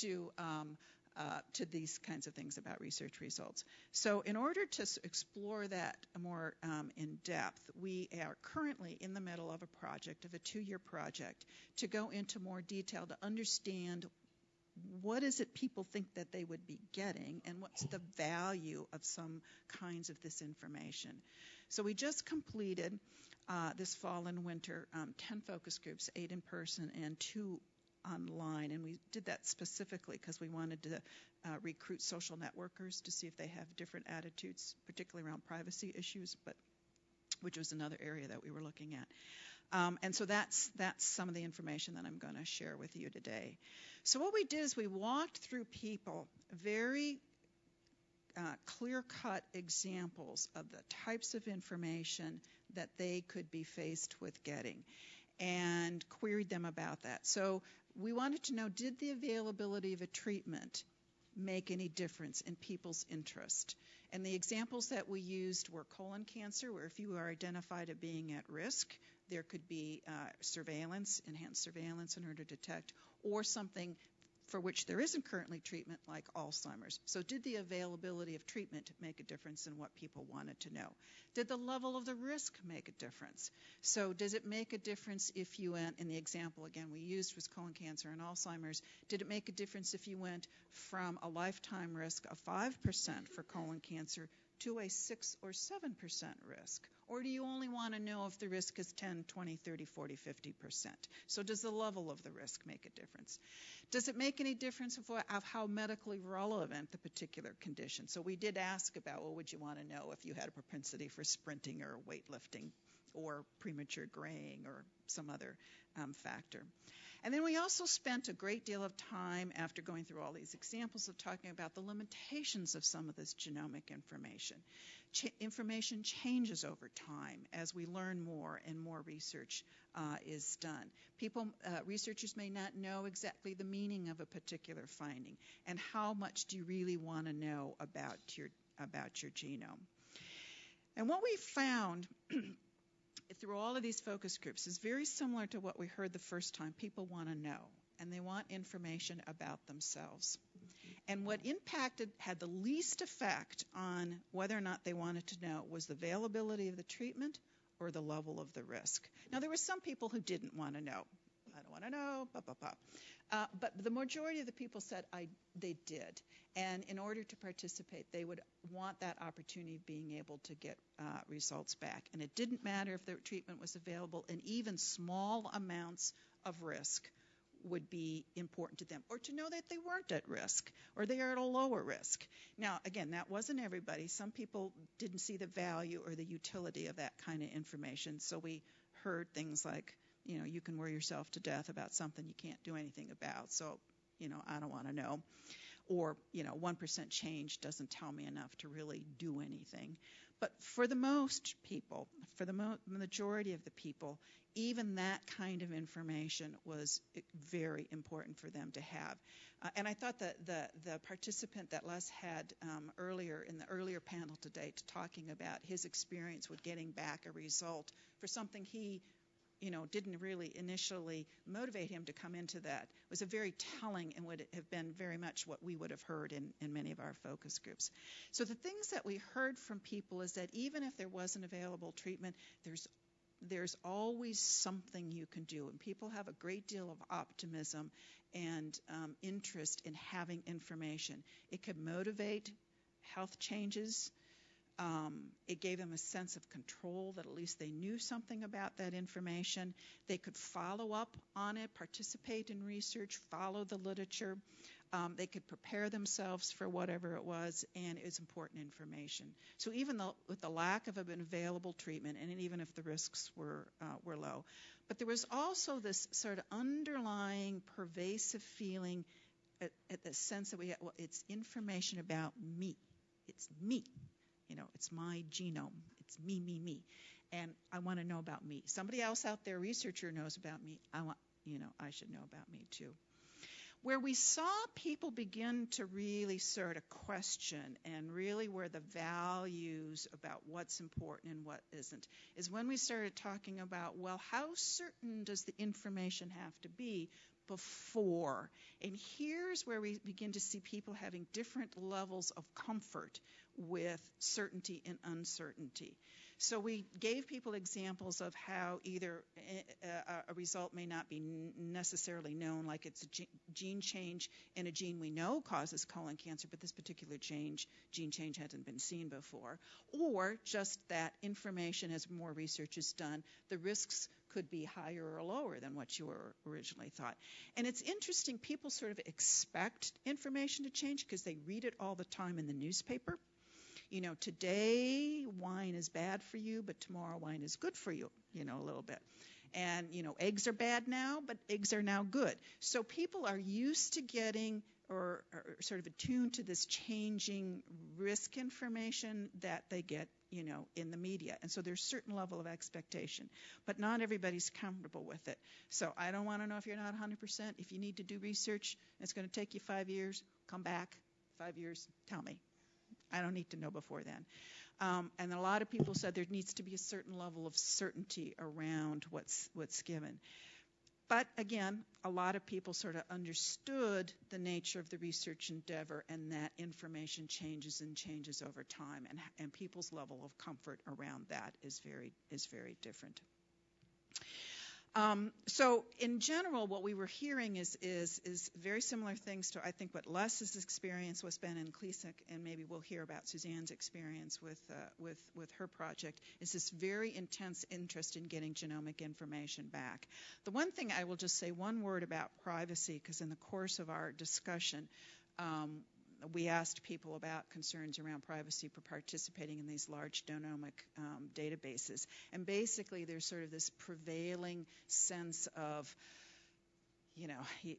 to um, uh, to these kinds of things about research results. So, in order to explore that more um, in depth, we are currently in the middle of a project, of a two year project, to go into more detail to understand what is it people think that they would be getting and what's the value of some kinds of this information. So, we just completed uh, this fall and winter um, 10 focus groups, eight in person and two online, and we did that specifically because we wanted to uh, recruit social networkers to see if they have different attitudes, particularly around privacy issues, but which was another area that we were looking at. Um, and so that's that's some of the information that I'm going to share with you today. So what we did is we walked through people very uh, clear-cut examples of the types of information that they could be faced with getting and queried them about that. So we wanted to know did the availability of a treatment make any difference in people's interest? And the examples that we used were colon cancer, where if you are identified as being at risk, there could be uh, surveillance, enhanced surveillance in order to detect, or something for which there isn't currently treatment, like Alzheimer's. So, did the availability of treatment make a difference in what people wanted to know? Did the level of the risk make a difference? So, does it make a difference if you went, in the example again we used was colon cancer and Alzheimer's, did it make a difference if you went from a lifetime risk of 5% for colon cancer to a 6 or 7% risk? Or do you only want to know if the risk is 10, 20, 30, 40, 50%? So does the level of the risk make a difference? Does it make any difference of, what, of how medically relevant the particular condition? So we did ask about, well, would you want to know if you had a propensity for sprinting or weightlifting or premature graying or some other um, factor? And then we also spent a great deal of time after going through all these examples of talking about the limitations of some of this genomic information. Ch- information changes over time as we learn more and more research uh, is done. People, uh, researchers may not know exactly the meaning of a particular finding, and how much do you really want to know about your about your genome? And what we found through all of these focus groups is very similar to what we heard the first time. People want to know, and they want information about themselves. And what impacted, had the least effect on whether or not they wanted to know was the availability of the treatment or the level of the risk. Now, there were some people who didn't want to know. I don't want to know, blah, blah, blah. Uh, but the majority of the people said I, they did. And in order to participate, they would want that opportunity of being able to get uh, results back. And it didn't matter if the treatment was available, and even small amounts of risk would be important to them, or to know that they weren't at risk, or they are at a lower risk. Now, again, that wasn't everybody. Some people didn't see the value or the utility of that kind of information, so we heard things like, you know, you can worry yourself to death about something you can't do anything about. So, you know, I don't want to know. Or, you know, 1% change doesn't tell me enough to really do anything. But for the most people, for the mo- majority of the people, even that kind of information was very important for them to have. Uh, and I thought that the, the participant that Les had um, earlier in the earlier panel today talking about his experience with getting back a result for something he you know, didn't really initially motivate him to come into that was a very telling and would have been very much what we would have heard in, in many of our focus groups. So the things that we heard from people is that even if there wasn't available treatment, there's there's always something you can do, and people have a great deal of optimism and um, interest in having information. It could motivate health changes um, it gave them a sense of control that at least they knew something about that information. They could follow up on it, participate in research, follow the literature. Um, they could prepare themselves for whatever it was, and it was important information. So even though, with the lack of an available treatment, and even if the risks were uh, were low, but there was also this sort of underlying, pervasive feeling, at, at the sense that we had, well, it's information about me. It's me. You know, it's my genome. It's me, me, me. And I want to know about me. Somebody else out there, researcher, knows about me. I want, you know, I should know about me too. Where we saw people begin to really sort of question and really where the values about what's important and what isn't is when we started talking about, well, how certain does the information have to be before? And here's where we begin to see people having different levels of comfort with certainty and uncertainty. So we gave people examples of how either eh, a, result may not be necessarily known, like it's a gene change in a gene we know causes colon cancer, but this particular change, gene change hasn't been seen before, or just that information, as more research is done, the risks could be higher or lower than what you were originally thought. And it's interesting, people sort of expect information to change because they read it all the time in the newspaper you know, today wine is bad for you, but tomorrow wine is good for you, you know, a little bit. And, you know, eggs are bad now, but eggs are now good. So people are used to getting or, or sort of attuned to this changing risk information that they get, you know, in the media. And so there's a certain level of expectation, but not everybody's comfortable with it. So I don't want to know if you're not 100%. If you need to do research, it's going to take you five years, come back, five years, tell me. I don't need to know before then. Um, and a lot of people said there needs to be a certain level of certainty around what's what's given. But again, a lot of people sort of understood the nature of the research endeavor and that information changes and changes over time, and, and people's level of comfort around that is very is very different. Um, so in general, what we were hearing is, is, is very similar things to I think what Les's experience was Ben and ClinSeq, and maybe we'll hear about Suzanne's experience with, uh, with, with her project, is this very intense interest in getting genomic information back. The one thing I will just say one word about privacy, because in the course of our discussion, um, we asked people about concerns around privacy for participating in these large genomic um, databases. And basically, there's sort of this prevailing sense of, you know, he,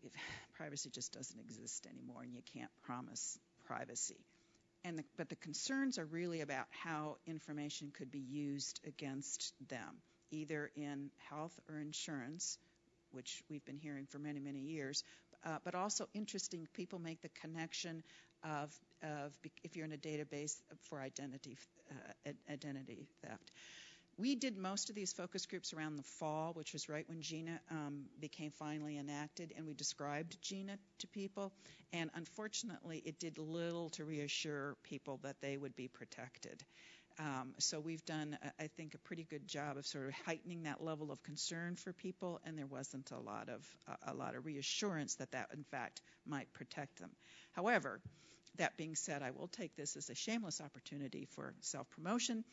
privacy just doesn't exist anymore, and you can't promise privacy. And the, but the concerns are really about how information could be used against them, either in health or insurance, which we've been hearing for many, many years. Uh, but also interesting, people make the connection of, of if you're in a database for identity uh, identity theft. We did most of these focus groups around the fall, which was right when GINA um, became finally enacted, and we described GINA to people. And unfortunately, it did little to reassure people that they would be protected. Um, so we've done, I think, a pretty good job of sort of heightening that level of concern for people, and there wasn't a lot of a lot of reassurance that that in fact might protect them. However, that being said, I will take this as a shameless opportunity for self promotion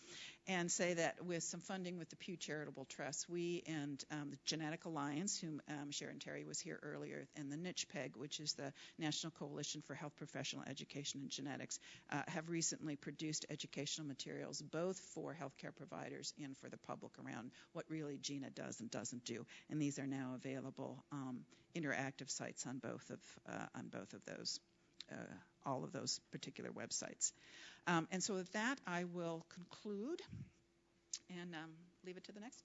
and say that with some funding with the Pew Charitable Trust, we and um, the Genetic Alliance, whom um, Sharon Terry was here earlier, and the NCHPEG, which is the National Coalition for Health Professional Education and Genetics, uh, have recently produced educational materials both for healthcare providers and for the public around what really GINA does and doesn't do. And these are now available um, interactive sites on both of uh, on both of those all of those particular websites. Um, and so with that, I will conclude and um, leave it to the next.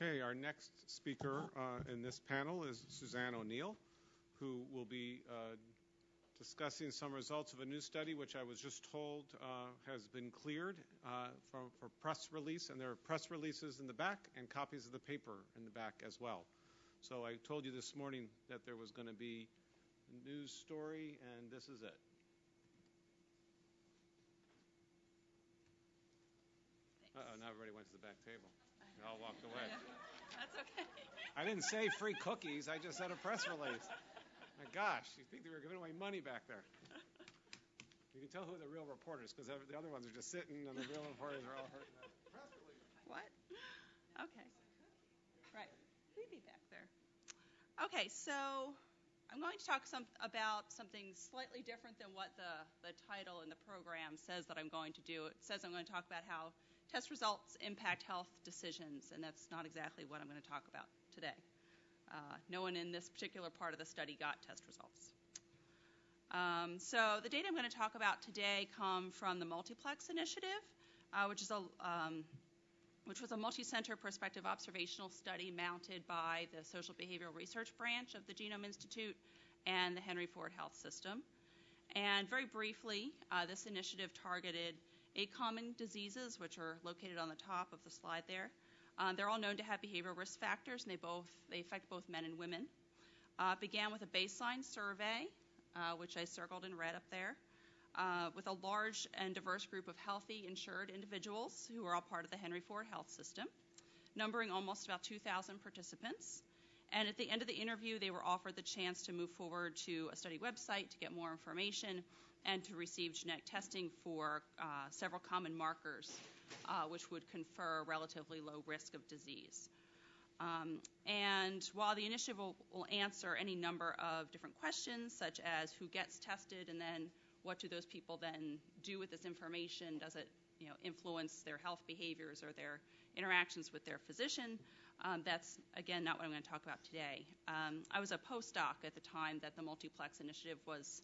Okay, our next speaker uh, in this panel is Suzanne O'Neill, who will be uh, discussing some results of a new study, which I was just told uh, has been cleared uh, for press release, and there are press releases in the back and copies of the paper in the back as well. So I told you this morning that there was going to be a news story, and this is it. Uh-oh, now everybody went to the back table. They all walked away. That's okay. I didn't say free cookies. I just said a press release. My gosh, you think they were giving away money back there? You can tell who the real reporters, because the other ones are just sitting, and the real reporters are all hurting. Press release. What? Okay. Right. We'd be back there. Okay, so I'm going to talk some, about something slightly different than what the, the title in the program says that I'm going to do. It says I'm going to talk about how test results impact health decisions, and that's not exactly what I'm going to talk about today. Uh, no one in this particular part of the study got test results. Um, so the data I'm going to talk about today come from the Multiplex Initiative, uh, which is a um, which was a multi-center prospective observational study mounted by the Social Behavioral Research Branch of the Genome Institute and the Henry Ford Health System. And very briefly, uh, this initiative targeted eight common diseases, which are located on the top of the slide there. Um, they're all known to have behavioral risk factors, and they both they affect both men and women. Uh, began with a baseline survey, uh, which I circled in red up there uh, with a large and diverse group of healthy, insured individuals who are all part of the Henry Ford Health System, numbering almost about 2,000 participants. And at the end of the interview, they were offered the chance to move forward to a study website to get more information and to receive genetic testing for uh, several common markers, uh, which would confer relatively low risk of disease. Um, and while the initiative will, will, answer any number of different questions, such as who gets tested and then what do those people then do with this information? Does it you know, influence their health behaviors or their interactions with their physician? Um, that's, again, not what I'm going to talk about today. Um, I was a postdoc at the time that the Multiplex Initiative was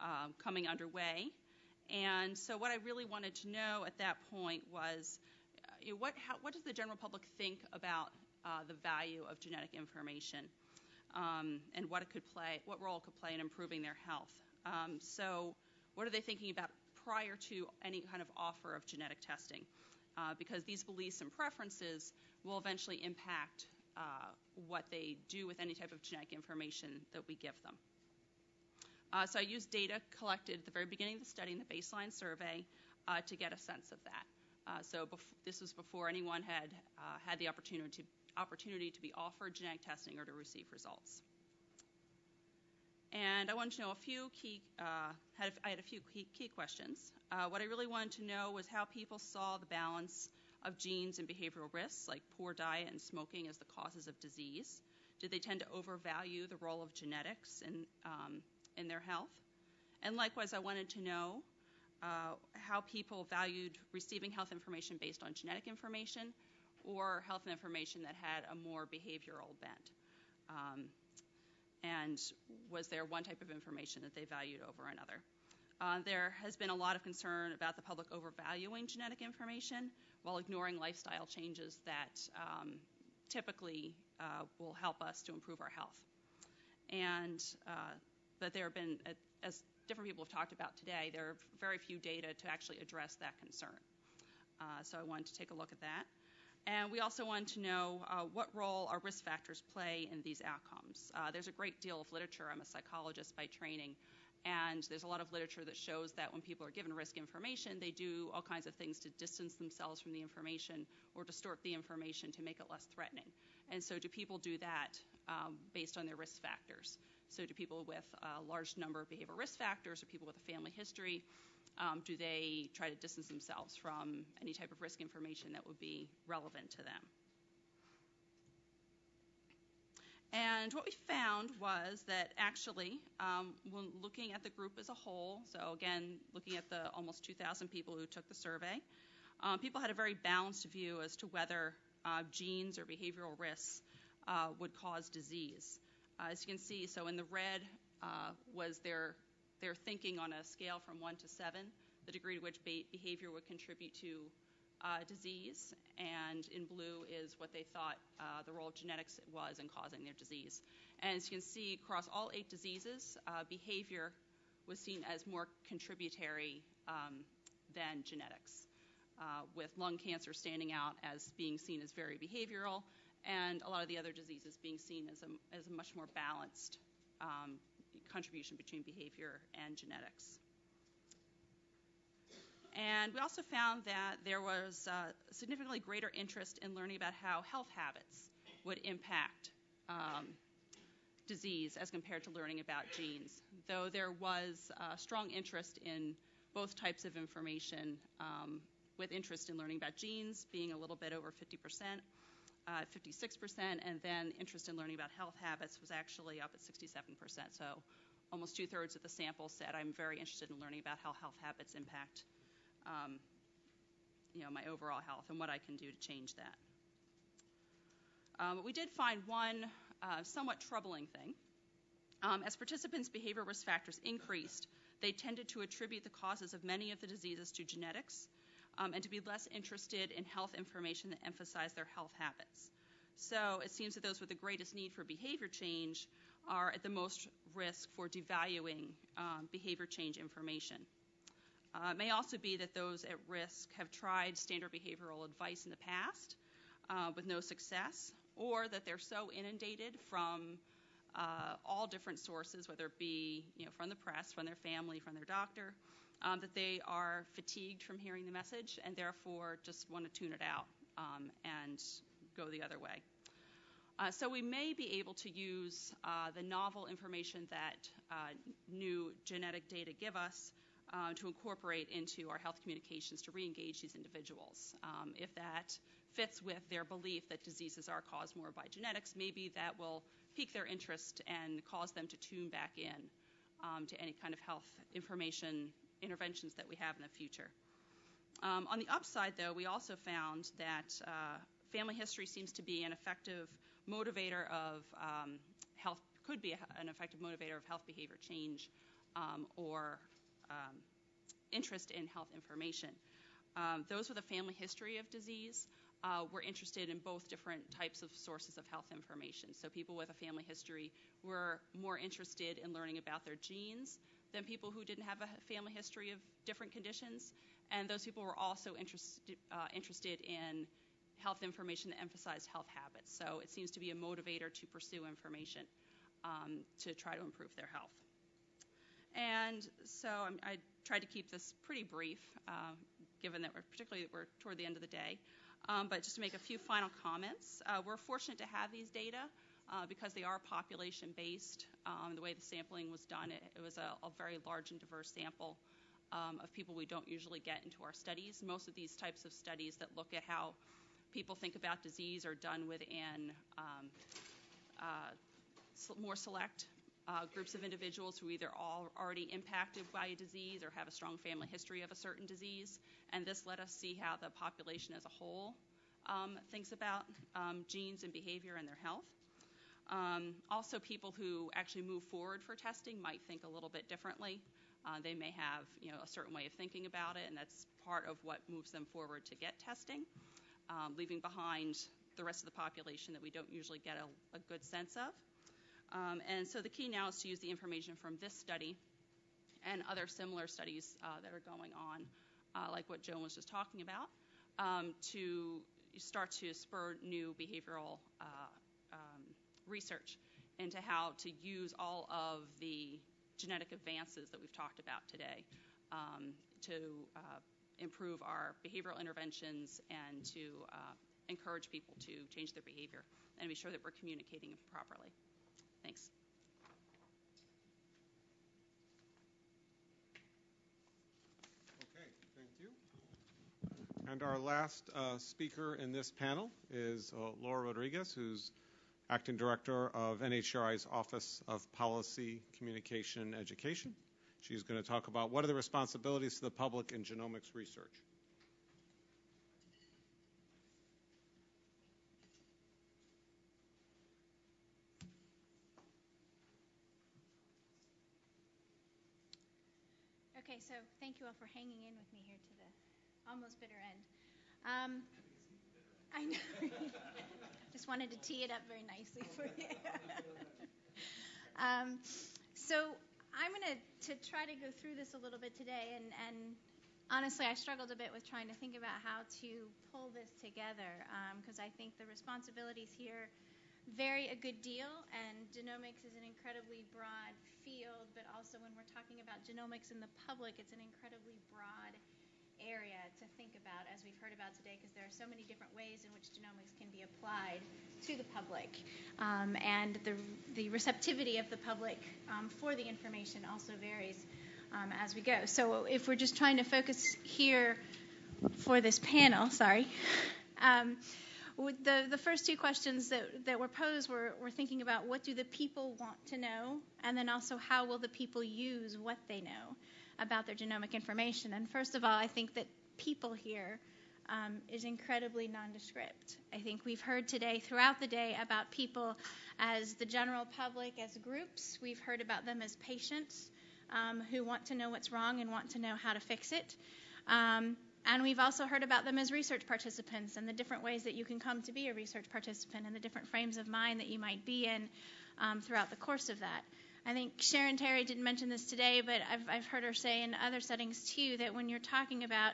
um, coming underway. And so, what I really wanted to know at that point was uh, you know, what, how, what does the general public think about uh, the value of genetic information um, and what it could play, what role it could play in improving their health? Um, so, what are they thinking about prior to any kind of offer of genetic testing? Uh, because these beliefs and preferences will eventually impact uh, what they do with any type of genetic information that we give them. Uh, so I used data collected at the very beginning of the study in the baseline survey uh, to get a sense of that. Uh, so this was before anyone had uh, had the opportunity to, opportunity to be offered genetic testing or to receive results. And I wanted to know a few key, uh, had, I had a few key, key questions. Uh, what I really wanted to know was how people saw the balance of genes and behavioral risks, like poor diet and smoking, as the causes of disease. Did they tend to overvalue the role of genetics in, um, in their health? And likewise, I wanted to know uh, how people valued receiving health information based on genetic information or health information that had a more behavioral bent. Um, and was there one type of information that they valued over another? Uh, there has been a lot of concern about the public overvaluing genetic information while ignoring lifestyle changes that um, typically uh, will help us to improve our health. And uh, but there have been, as different people have talked about today, there are very few data to actually address that concern. Uh, so I wanted to take a look at that. And we also wanted to know uh, what role our risk factors play in these outcomes. Uh, there's a great deal of literature. I'm a psychologist by training, and there's a lot of literature that shows that when people are given risk information, they do all kinds of things to distance themselves from the information or distort the information to make it less threatening. And so, do people do that um, based on their risk factors? So, do people with a large number of behavioral risk factors or people with a family history do they try to distance themselves from any type of risk information that would be relevant to them? And what we found was that actually, um, when looking at the group as a whole, so again, looking at the almost 2,000 people who took the survey, um, people had a very balanced view as to whether uh, genes or behavioral risks uh, would cause disease. Uh, as you can see, so in the red uh, was their their thinking on a scale from 1 to 7, the degree to which behavior would contribute to uh, disease, and in blue is what they thought uh, the role of genetics was in causing their disease. And as you can see, across all eight diseases, uh, behavior was seen as more contributory um, than genetics, with lung cancer standing out as being seen as very behavioral, and a lot of the other diseases being seen as a, as a much more balanced um, contribution between behavior and genetics. And we also found that there was uh, significantly greater interest in learning about how health habits would impact um, disease as compared to learning about genes, though there was uh, strong interest in both types of information, um, with interest in learning about genes being a little bit over 50 percent, uh, 56%, and then interest in learning about health habits was actually up at 67%. So almost two thirds of the sample said, I'm very interested in learning about how health habits impact um, you know, my overall health and what I can do to change that. Um, but we did find one uh, somewhat troubling thing. Um, as participants' behavior risk factors increased, they tended to attribute the causes of many of the diseases to genetics um, and to be less interested in health information that emphasized their health habits. So it seems that those with the greatest need for behavior change are at the most risk for devaluing um, behavior change information. Uh, it may also be that those at risk have tried standard behavioral advice in the past uh, with no success, or that they're so inundated from uh, all different sources, whether it be from the press, from their family, from their doctor, um, that they are fatigued from hearing the message and therefore just want to tune it out um, and go the other way. Uh, so we may be able to use uh, the novel information that uh, new genetic data give us to incorporate into our health communications to re-engage these individuals. Um, if that fits with their belief that diseases are caused more by genetics, maybe that will pique their interest and cause them to tune back in um, to any kind of health information interventions that we have in the future. Um, on the upside, though, we also found that family history seems to be an effective motivator of um, health, could be an effective motivator of health behavior change um, or um, interest in health information. Those with a family history of disease uh, were interested in both different types of sources of health information. So people with a family history were more interested in learning about their genes than people who didn't have a family history of different conditions. And those people were also interested, uh, interested in health information that emphasized health habits. So it seems to be a motivator to pursue information um, to try to improve their health. And so I'm, i tried to keep this pretty brief, uh, given that we're particularly we're toward the end of the day. Um, but just to make a few final comments, uh, we're fortunate to have these data uh, because they are population based. Um, the way the sampling was done, it, it was a, a, very large and diverse sample um, of people we don't usually get into our studies. Most of these types of studies that look at how people think about disease are done within um, uh, more select uh, groups of individuals who either are already impacted by a disease or have a strong family history of a certain disease. And this let us see how the population as a whole um, thinks about um, genes and behavior and their health. Um, also, people who actually move forward for testing might think a little bit differently. Uh, they may have, you know, a certain way of thinking about it, and that's part of what moves them forward to get testing, leaving behind the rest of the population that we don't usually get a, a good sense of. Um, and so the key now is to use the information from this study and other similar studies uh, that are going on, uh, like what Joan was just talking about, um, to start to spur new behavioral uh, um, research into how to use all of the genetic advances that we've talked about today um, to uh, improve our behavioral interventions and to uh, encourage people to change their behavior and be sure that we're communicating properly. Thanks. Okay, thank you. And our last uh, speaker in this panel is uh, Laura Rodriguez, who's Acting Director of NHGRI's Office of Policy, Communication, Education. She's going to talk about what are the responsibilities to the public in genomics research. Okay, so thank you all for hanging in with me here to the almost bitter end. Um, I know. Just wanted to tee it up very nicely for you. um, so I'm going to try to go through this a little bit today, and, and honestly, I struggled a bit with trying to think about how to pull this together because um, I think the responsibilities here vary a good deal, and genomics is an incredibly broad field, but also when we're talking about genomics in the public, it's an incredibly broad area to think about, as we've heard about today, because there are so many different ways in which genomics can be applied to the public. Um, and the, the receptivity of the public um, for the information also varies um, as we go. So if we're just trying to focus here for this panel, sorry. Um, the, the first two questions that, that were posed were, were thinking about what do the people want to know, and then also how will the people use what they know about their genomic information. And first of all, I think that people here um, is incredibly nondescript. I think we've heard today, throughout the day, about people as the general public, as groups. We've heard about them as patients um, who want to know what's wrong and want to know how to fix it. Um, and we've also heard about them as research participants and the different ways that you can come to be a research participant and the different frames of mind that you might be in um, throughout the course of that. I think Sharon Terry didn't mention this today, but I've, I've heard her say in other settings too that when you're talking about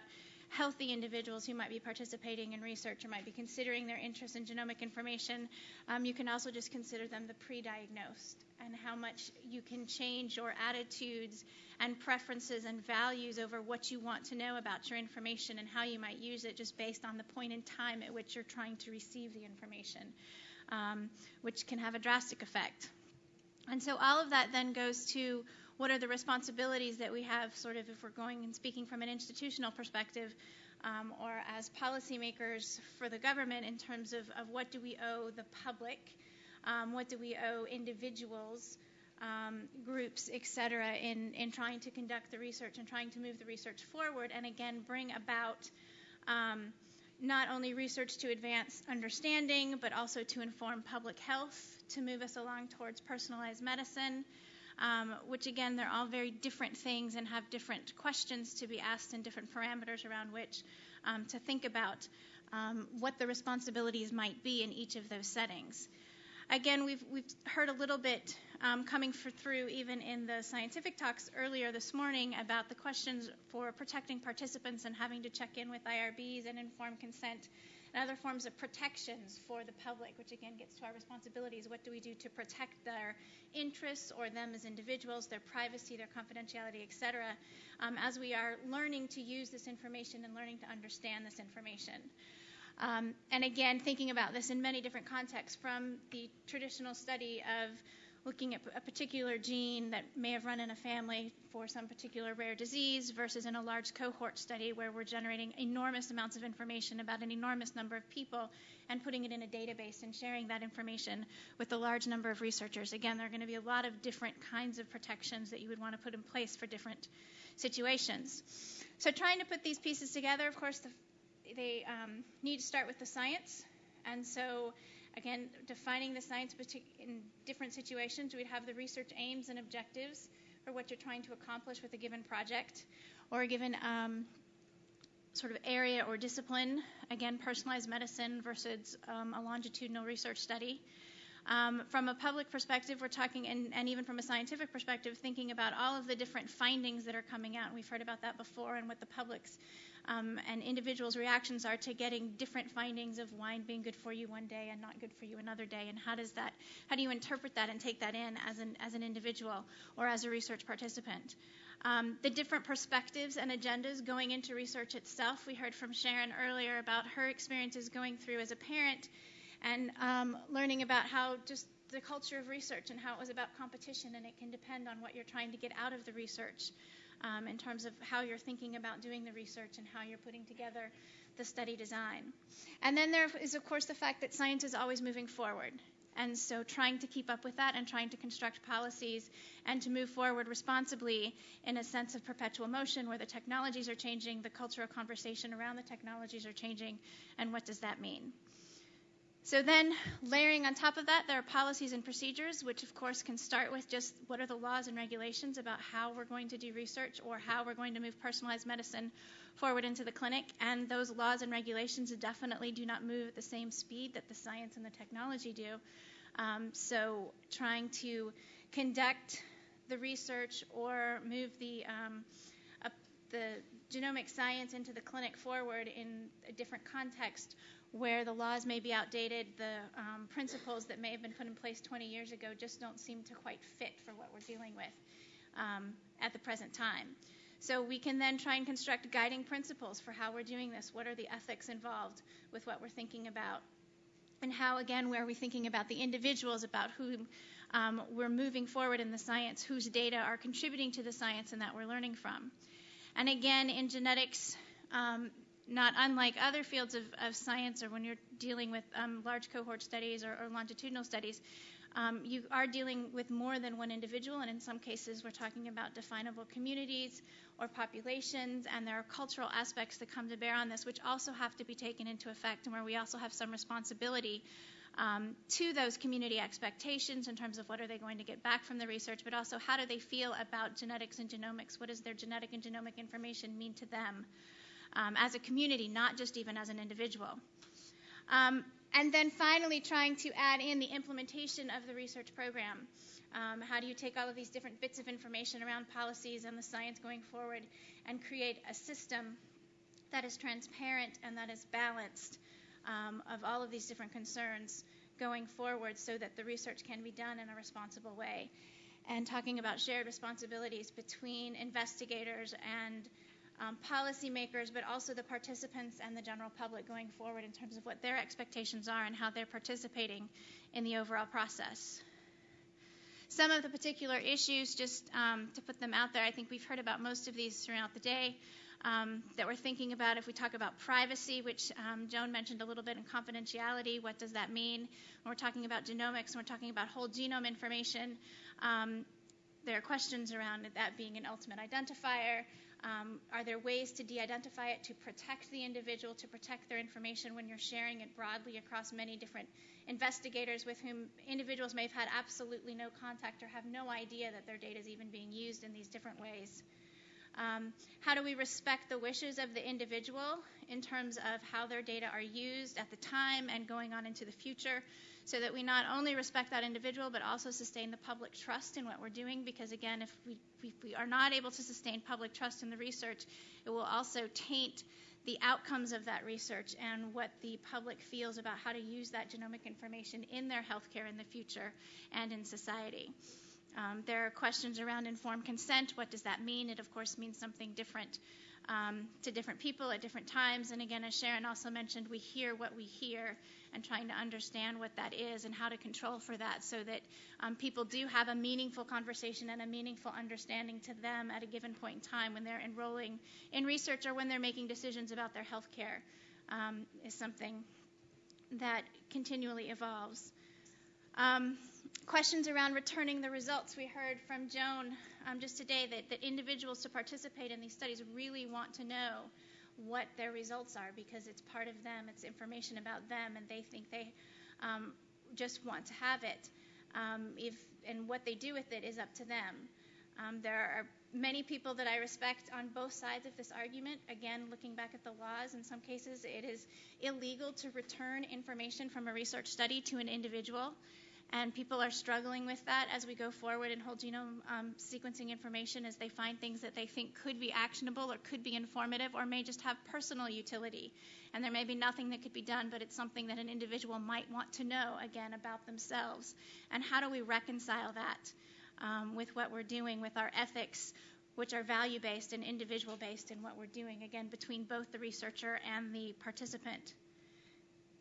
healthy individuals who might be participating in research or might be considering their interest in genomic information, um, you can also just consider them the pre diagnosed and how much you can change your attitudes and preferences and values over what you want to know about your information and how you might use it just based on the point in time at which you're trying to receive the information, um, which can have a drastic effect. And so all of that then goes to what are the responsibilities that we have, sort of, if we're going and speaking from an institutional perspective, um, or as policymakers for the government in terms of, of what do we owe the public, um, what do we owe individuals, um, groups, et cetera, in, in trying to conduct the research and trying to move the research forward, and again, bring about um, not only research to advance understanding, but also to inform public health, to move us along towards personalized medicine, um, which again, they're all very different things and have different questions to be asked and different parameters around which um, to think about um, what the responsibilities might be in each of those settings. Again, we've, we've heard a little bit um, coming for, through even in the scientific talks earlier this morning about the questions for protecting participants and having to check in with IRBs and informed consent and other forms of protections for the public, which again gets to our responsibilities. What do we do to protect their interests or them as individuals, their privacy, their confidentiality, et cetera, um, as we are learning to use this information and learning to understand this information. Um, and again, thinking about this in many different contexts from the traditional study of looking at a particular gene that may have run in a family for some particular rare disease versus in a large cohort study where we're generating enormous amounts of information about an enormous number of people and putting it in a database and sharing that information with a large number of researchers. Again, there are going to be a lot of different kinds of protections that you would want to put in place for different situations. So, trying to put these pieces together, of course, the they um, need to start with the science. And so, again, defining the science in different situations, we'd have the research aims and objectives for what you're trying to accomplish with a given project or a given um, sort of area or discipline. Again, personalized medicine versus um, a longitudinal research study. Um, from a public perspective, we're talking, and, and, even from a scientific perspective, thinking about all of the different findings that are coming out. We've heard about that before, and what the public's um, and individuals' reactions are to getting different findings of wine being good for you one day and not good for you another day. And how does that, how do you interpret that and take that in as an as an individual or as a research participant? Um, the different perspectives and agendas going into research itself. We heard from Sharon earlier about her experiences going through as a parent and um, learning about how just the culture of research and how it was about competition, and it can depend on what you're trying to get out of the research um, in terms of how you're thinking about doing the research and how you're putting together the study design. And then there is, of course, the fact that science is always moving forward. And so trying to keep up with that and trying to construct policies and to move forward responsibly in a sense of perpetual motion where the technologies are changing, the cultural conversation around the technologies are changing, and what does that mean? So then, layering on top of that, there are policies and procedures, which of course can start with just what are the laws and regulations about how we're going to do research or how we're going to move personalized medicine forward into the clinic. And those laws and regulations definitely do not move at the same speed that the science and the technology do. Um, so, trying to conduct the research or move the um, the genomic science into the clinic forward in a different context where the laws may be outdated, the um, principles that may have been put in place 20 years ago just don't seem to quite fit for what we're dealing with um, at the present time. So we can then try and construct guiding principles for how we're doing this. What are the ethics involved with what we're thinking about? And how, again, where are we thinking about the individuals, about who um, we're moving forward in the science, whose data are contributing to the science and that we're learning from. And again, in genetics, um, not unlike other fields of, of science or when you're dealing with um, large cohort studies or, or longitudinal studies, um, you are dealing with more than one individual, and in some cases, we're talking about definable communities or populations, and there are cultural aspects that come to bear on this, which also have to be taken into effect, and where we also have some responsibility um, to those community expectations in terms of what are they going to get back from the research, but also how do they feel about genetics and genomics? What does their genetic and genomic information mean to them? Um, as a community, not just even as an individual. Um, and then finally, trying to add in the implementation of the research program. Um, how do you take all of these different bits of information around policies and the science going forward and create a system that is transparent and that is balanced um, of all of these different concerns going forward so that the research can be done in a responsible way? And talking about shared responsibilities between investigators and um, policymakers, but also the participants and the general public going forward in terms of what their expectations are and how they're participating in the overall process. Some of the particular issues, just um, to put them out there, I think we've heard about most of these throughout the day. Um, that we're thinking about if we talk about privacy, which um, Joan mentioned a little bit, and confidentiality, what does that mean? When we're talking about genomics and we're talking about whole genome information, um, there are questions around that being an ultimate identifier. Um, are there ways to de identify it to protect the individual, to protect their information when you're sharing it broadly across many different investigators with whom individuals may have had absolutely no contact or have no idea that their data is even being used in these different ways? Um, how do we respect the wishes of the individual in terms of how their data are used at the time and going on into the future? So that we not only respect that individual but also sustain the public trust in what we're doing because again if we, if we are not able to sustain public trust in the research it will also taint the outcomes of that research and what the public feels about how to use that genomic information in their healthcare in the future and in society. Um, there are questions around informed consent. What does that mean? It, of course, means something different um, to different people at different times. And again, as Sharon also mentioned, we hear what we hear and trying to understand what that is and how to control for that so that um, people do have a meaningful conversation and a meaningful understanding to them at a given point in time when they're enrolling in research or when they're making decisions about their health care um, is something that continually evolves. Um, questions around returning the results. We heard from Joan um, just today that, that individuals to participate in these studies really want to know what their results are because it's part of them, it's information about them, and they think they um, just want to have it. Um, if and what they do with it is up to them. Um, there are many people that I respect on both sides of this argument. Again, looking back at the laws, in some cases it is illegal to return information from a research study to an individual and people are struggling with that as we go forward in whole genome um, sequencing information as they find things that they think could be actionable or could be informative or may just have personal utility. And there may be nothing that could be done, but it's something that an individual might want to know, again, about themselves. And how do we reconcile that um, with what we're doing with our ethics, which are value based and individual based in what we're doing, again, between both the researcher and the participant?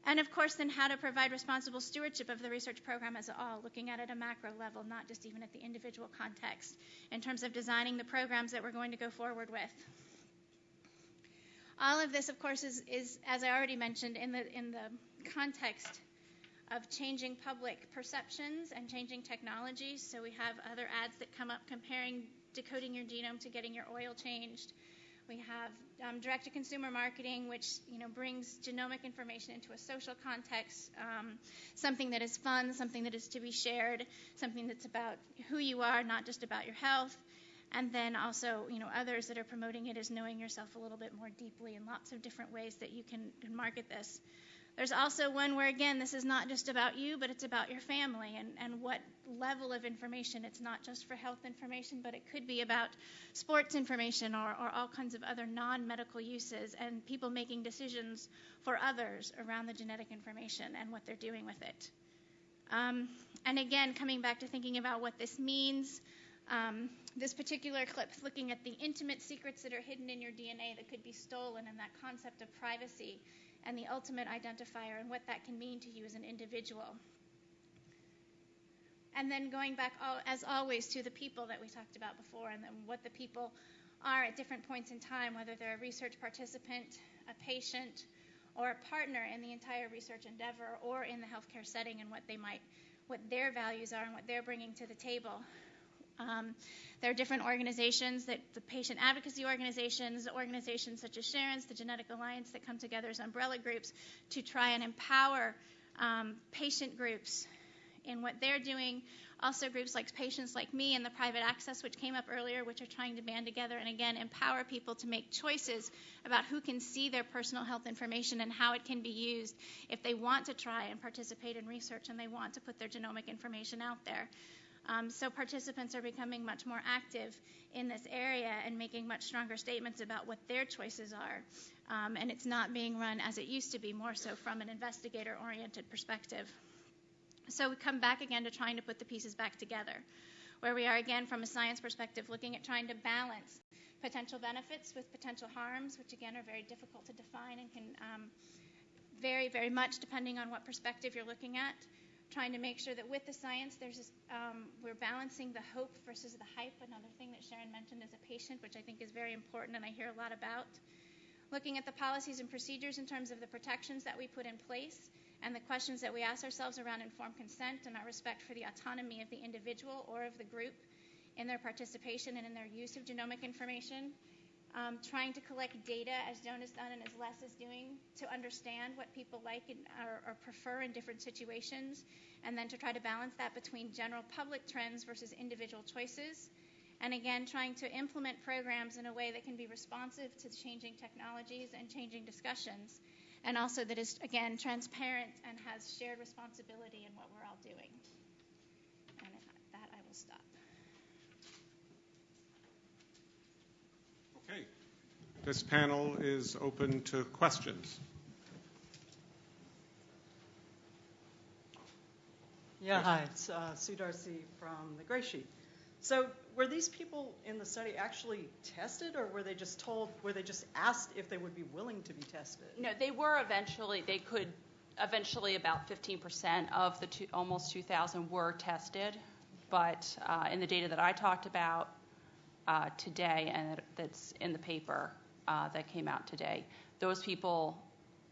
And of course, then how to provide responsible stewardship of the research program as a whole, looking at it at a macro level, not just even at the individual context, in terms of designing the programs that we're going to go forward with. All of this, of course, is, is as I already mentioned, in the, in the context of changing public perceptions and changing technologies. So we have other ads that come up comparing decoding your genome to getting your oil changed. We have um, direct-to-consumer marketing, which you know brings genomic information into a social context, um, something that is fun, something that is to be shared, something that's about who you are, not just about your health. And then also, you know, others that are promoting it as knowing yourself a little bit more deeply in lots of different ways that you can, can market this. There's also one where, again, this is not just about you, but it's about your family and, and what level of information. It's not just for health information, but it could be about sports information or, or all kinds of other non medical uses and people making decisions for others around the genetic information and what they're doing with it. Um, and again, coming back to thinking about what this means, um, this particular clip looking at the intimate secrets that are hidden in your DNA that could be stolen and that concept of privacy and the ultimate identifier and what that can mean to you as an individual. And then going back, as always, to the people that we talked about before and then what the people are at different points in time, whether they're a research participant, a patient, or a partner in the entire research endeavor or in the healthcare setting and what they might, what their values are and what they're bringing to the table. Um, there are different organizations that the patient advocacy organizations, organizations such as Sharon's, the Genetic Alliance, that come together as umbrella groups to try and empower um, patient groups in what they're doing. Also, groups like Patients Like Me and the Private Access, which came up earlier, which are trying to band together and again empower people to make choices about who can see their personal health information and how it can be used if they want to try and participate in research and they want to put their genomic information out there. Um, so participants are becoming much more active in this area and making much stronger statements about what their choices are. Um, and it's not being run as it used to be, more so from an investigator oriented perspective. So we come back again to trying to put the pieces back together, where we are again from a science perspective looking at trying to balance potential benefits with potential harms, which again are very difficult to define and can um, vary very much depending on what perspective you're looking at trying to make sure that with the science, there's just, um, we're balancing the hope versus the hype. Another thing that Sharon mentioned as a patient, which I think is very important and I hear a lot about. Looking at the policies and procedures in terms of the protections that we put in place and the questions that we ask ourselves around informed consent and our respect for the autonomy of the individual or of the group in their participation and in their use of genomic information Um, trying to collect data as Joan has done and as Les is doing to understand what people like or, prefer in different situations, and then to try to balance that between general public trends versus individual choices. And again, trying to implement programs in a way that can be responsive to changing technologies and changing discussions, and also that is, again, transparent and has shared responsibility in what we're all doing. And that I will stop. Okay. This panel is open to questions. Yeah, hi, it's uh, Sue Darcy from the Gray Sheet. So, were these people in the study actually tested, or were they just told, were they just asked if they would be willing to be tested? No, they were eventually, they could, eventually about 15% of the two, almost 2,000 were tested. But uh, in the data that I talked about, today and that's in the paper uh, that came out today. Those people,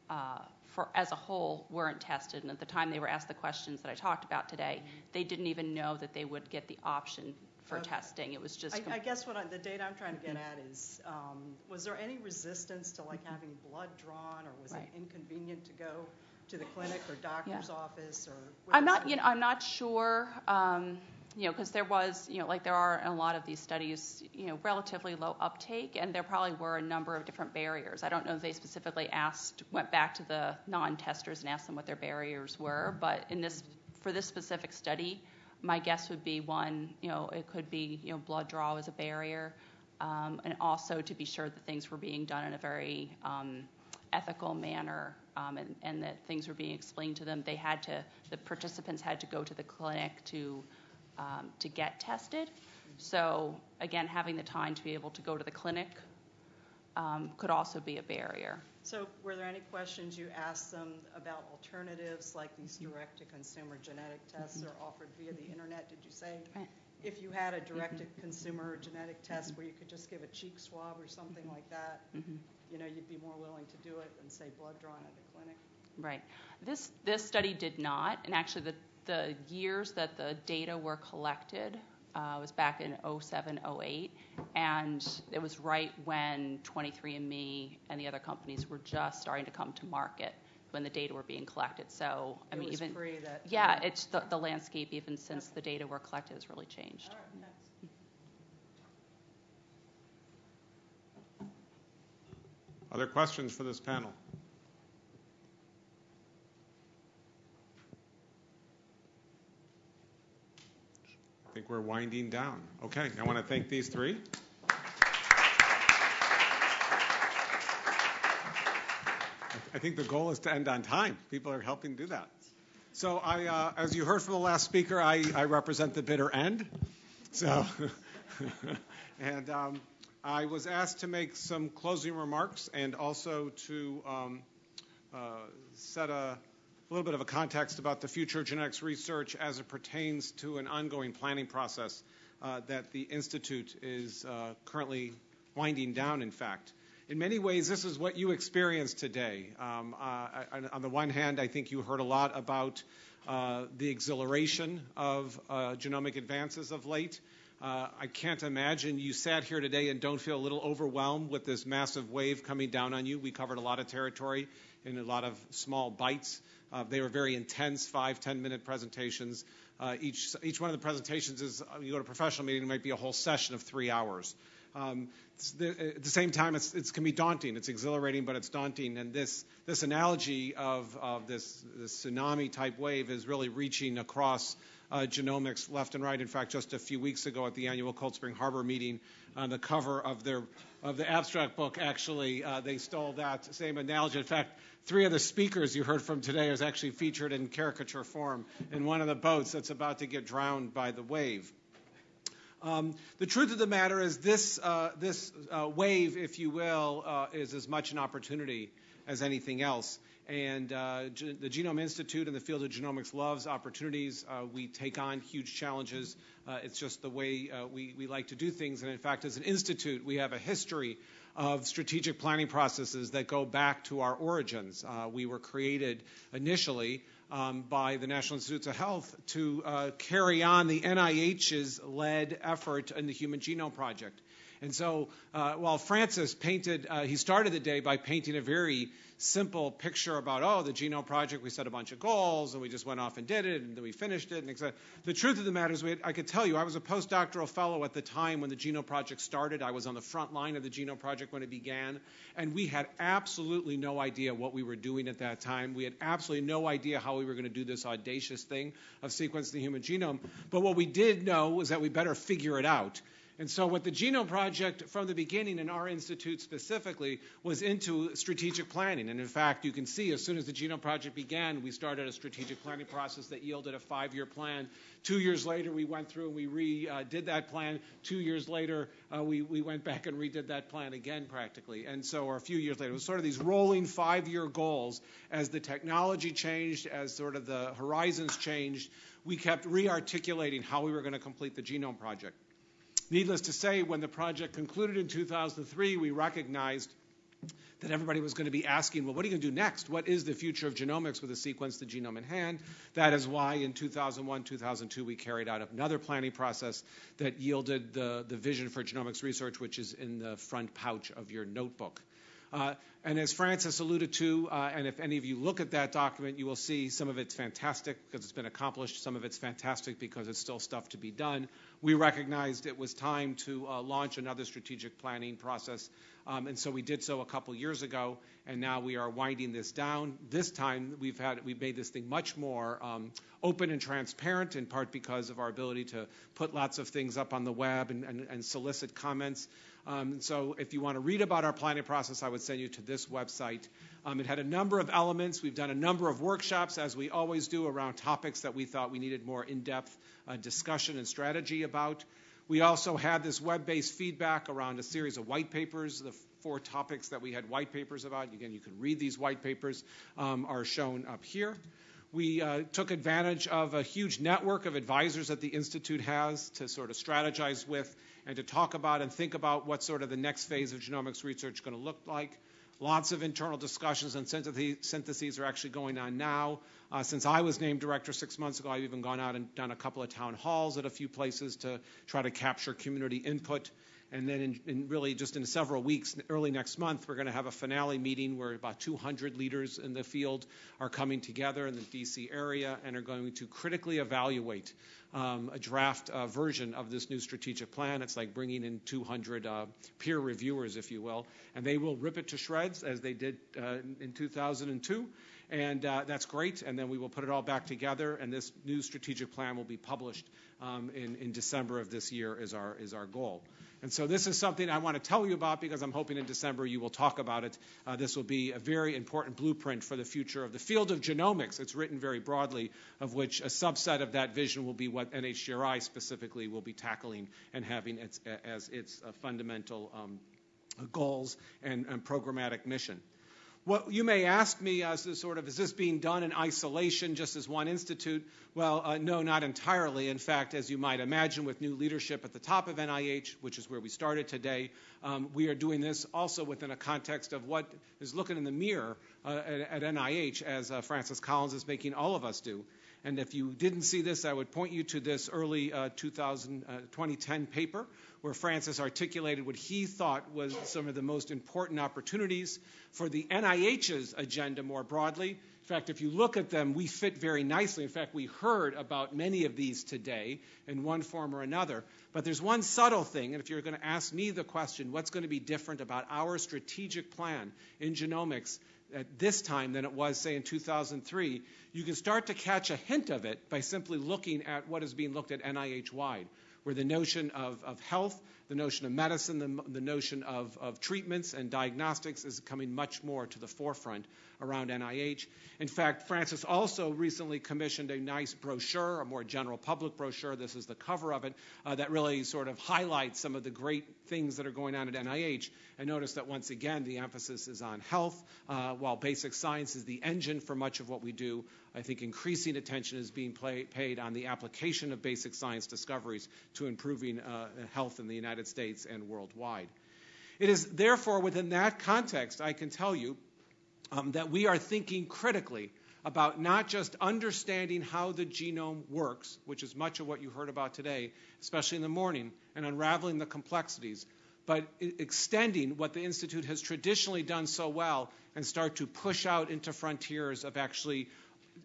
uh, for as a whole, weren't tested, and at the time they were asked the questions that I talked about today, they didn't even know that they would get the option for testing. It was just. I, guess the data I'm trying to get at is, um, was there any resistance to like having blood drawn, or was it inconvenient to go to the clinic or doctor's office, or? I'm not, you know, I'm not sure, um, you know, because there was, you know, like there are in a lot of these studies, you know, relatively low uptake, and there probably were a number of different barriers. I don't know if they specifically asked, went back to the non-testers and asked them what their barriers were, but in this, for this specific study, my guess would be one, you know, it could be, you know, blood draw was a barrier, um, and also to be sure that things were being done in a very um, ethical manner, um, and, and that things were being explained to them. They had to, the participants had to go to the clinic to Um, to get tested. So again, having the time to be able to go to the clinic um, could also be a barrier. So were there any questions you asked them about alternatives, like these mm-hmm. direct-to-consumer genetic mm-hmm. tests that are offered via the internet? Did you say, if you had a mm-hmm. direct-to-consumer genetic test where you could just give a cheek swab or something like that, you know, you'd be more willing to do it than, say, blood drawn at the clinic? Right. This this study did not, and actually the the years that the data were collected uh, was back in 07, 08, and it was right when 23andMe and the other companies were just starting to come to market when the data were being collected. So I It mean, was even pre that yeah, it's the, the landscape even since the data were collected has really changed. All right, thanks. Other questions for this panel? I think we're winding down. Okay, I want to thank these three. I think the goal is to end on time. People are helping do that. So I, uh, as you heard from the last speaker, I, I represent the bitter end. So, and um, I was asked to make some closing remarks and also to um, uh, set a, little bit of a context about the future of genetics research as it pertains to an ongoing planning process uh, that the Institute is uh, currently winding down, in fact. In many ways, this is what you experienced today. Um, uh, on the one hand, I think you heard a lot about uh, the exhilaration of uh, genomic advances of late. Uh, I can't imagine you sat here today and don't feel a little overwhelmed with this massive wave coming down on you. We covered a lot of territory in a lot of small bites. Uh, they were very intense, five, ten minute presentations. Uh, each, each one of the presentations is, uh, you go to a professional meeting, it might be a whole session of three hours. Um, the, at the same time, it's, it can be daunting. It's exhilarating, but it's daunting. And this, this analogy of, of this, this tsunami type wave is really reaching across uh, genomics left and right. In fact, just a few weeks ago at the annual Cold Spring Harbor meeting, on the cover of their of the abstract book, actually, uh, they stole that same analogy. In fact, three of the speakers you heard from today is actually featured in caricature form in one of the boats that's about to get drowned by the wave. Um, the truth of the matter is this, uh, this uh, wave, if you will, uh, is as much an opportunity as anything else. And uh, Ge- the Genome Institute in the field of genomics loves opportunities. Uh, we take on huge challenges. Uh, it's just the way we, we like to do things. And in fact, as an institute, we have a history of strategic planning processes that go back to our origins. Uh, we were created initially um, by the National Institutes of Health to uh, carry on the NIH's led effort in the Human Genome Project. And so uh, while Francis painted, uh, he started the day by painting a very simple picture about, oh, the Genome Project, we set a bunch of goals and we just went off and did it and then we finished it. And the truth of the matter is, had, I could tell you, I was a postdoctoral fellow at the time when the Genome Project started. I was on the front line of the Genome Project when it began. And we had absolutely no idea what we were doing at that time. We had absolutely no idea how we were going to do this audacious thing of sequencing the human genome. But what we did know was that we better figure it out. And so, what the Genome Project from the beginning, and our institute specifically, was into strategic planning. And in fact, you can see as soon as the Genome Project began, we started a strategic planning process that yielded a five year plan. Two years later, we went through and we re uh, did that plan. Two years later, uh, we, we went back and redid that plan again, practically. And so, or a few years later, it was sort of these rolling five year goals as the technology changed, as sort of the horizons changed. We kept re articulating how we were going to complete the Genome Project. Needless to say, when the project concluded in 2003, we recognized that everybody was going to be asking, well, what are you going to do next? What is the future of genomics with a sequence the genome in hand? That is why in 2001, 2002, we carried out another planning process that yielded the, the vision for genomics research, which is in the front pouch of your notebook. Uh, and as Francis alluded to, uh, and if any of you look at that document, you will see some of it's fantastic because it's been accomplished. Some of it's fantastic because it's still stuff to be done. We recognized it was time to uh, launch another strategic planning process, um, and so we did so a couple years ago. And now we are winding this down. This time we've had we've made this thing much more um, open and transparent, in part because of our ability to put lots of things up on the web and, and, and solicit comments. Um, so if you want to read about our planning process, I would send you to this website. Um, it had a number of elements. We've done a number of workshops, as we always do, around topics that we thought we needed more in-depth uh, discussion and strategy about. We also had this web-based feedback around a series of white papers. The four topics that we had white papers about, again, you can read these white papers, um, are shown up here. We uh, took advantage of a huge network of advisors that the Institute has to sort of strategize with and to talk about and think about what sort of the next phase of genomics research is going to look like. Lots of internal discussions and syntheses are actually going on now. Uh, since I was named director six months ago, I've even gone out and done a couple of town halls at a few places to try to capture community input. And then, in, in really just in several weeks, early next month, we're going to have a finale meeting where about 200 leaders in the field are coming together in the DC area and are going to critically evaluate um, a draft uh, version of this new strategic plan. It's like bringing in 200 uh, peer reviewers, if you will, and they will rip it to shreds as they did uh, in 2002. And uh, that's great. And then we will put it all back together, and this new strategic plan will be published um, in, in December of this year, is our, is our goal. And so this is something I want to tell you about because I'm hoping in December you will talk about it. Uh, this will be a very important blueprint for the future of the field of genomics. It's written very broadly, of which a subset of that vision will be what NHGRI specifically will be tackling and having its, as its uh, fundamental um, goals and, and programmatic mission. What you may ask me as to sort of, is this being done in isolation just as one institute? Well, uh, no, not entirely. In fact, as you might imagine, with new leadership at the top of NIH, which is where we started today, um, we are doing this also within a context of what is looking in the mirror uh, at, at, NIH, as uh, Francis Collins is making all of us do. And if you didn't see this, I would point you to this early uh, 2000, uh, 2010 paper where Francis articulated what he thought was some of the most important opportunities for the NIH's agenda more broadly. In fact, if you look at them, we fit very nicely. In fact, we heard about many of these today in one form or another. But there's one subtle thing, and if you're going to ask me the question, what's going to be different about our strategic plan in genomics at this time than it was, say, in 2003, you can start to catch a hint of it by simply looking at what is being looked at NIH wide, where the notion of, of health, the notion of medicine, the, the notion of, of treatments and diagnostics is coming much more to the forefront around NIH. In fact, Francis also recently commissioned a nice brochure, a more general public brochure. This is the cover of it, uh, that really sort of highlights some of the great things that are going on at NIH. And notice that once again, the emphasis is on health, uh, while basic science is the engine for much of what we do. I think increasing attention is being play, paid on the application of basic science discoveries to improving uh, health in the United States and worldwide. It is therefore within that context, I can tell you, um, that we are thinking critically about not just understanding how the genome works, which is much of what you heard about today, especially in the morning, and unraveling the complexities, but extending what the Institute has traditionally done so well and start to push out into frontiers of actually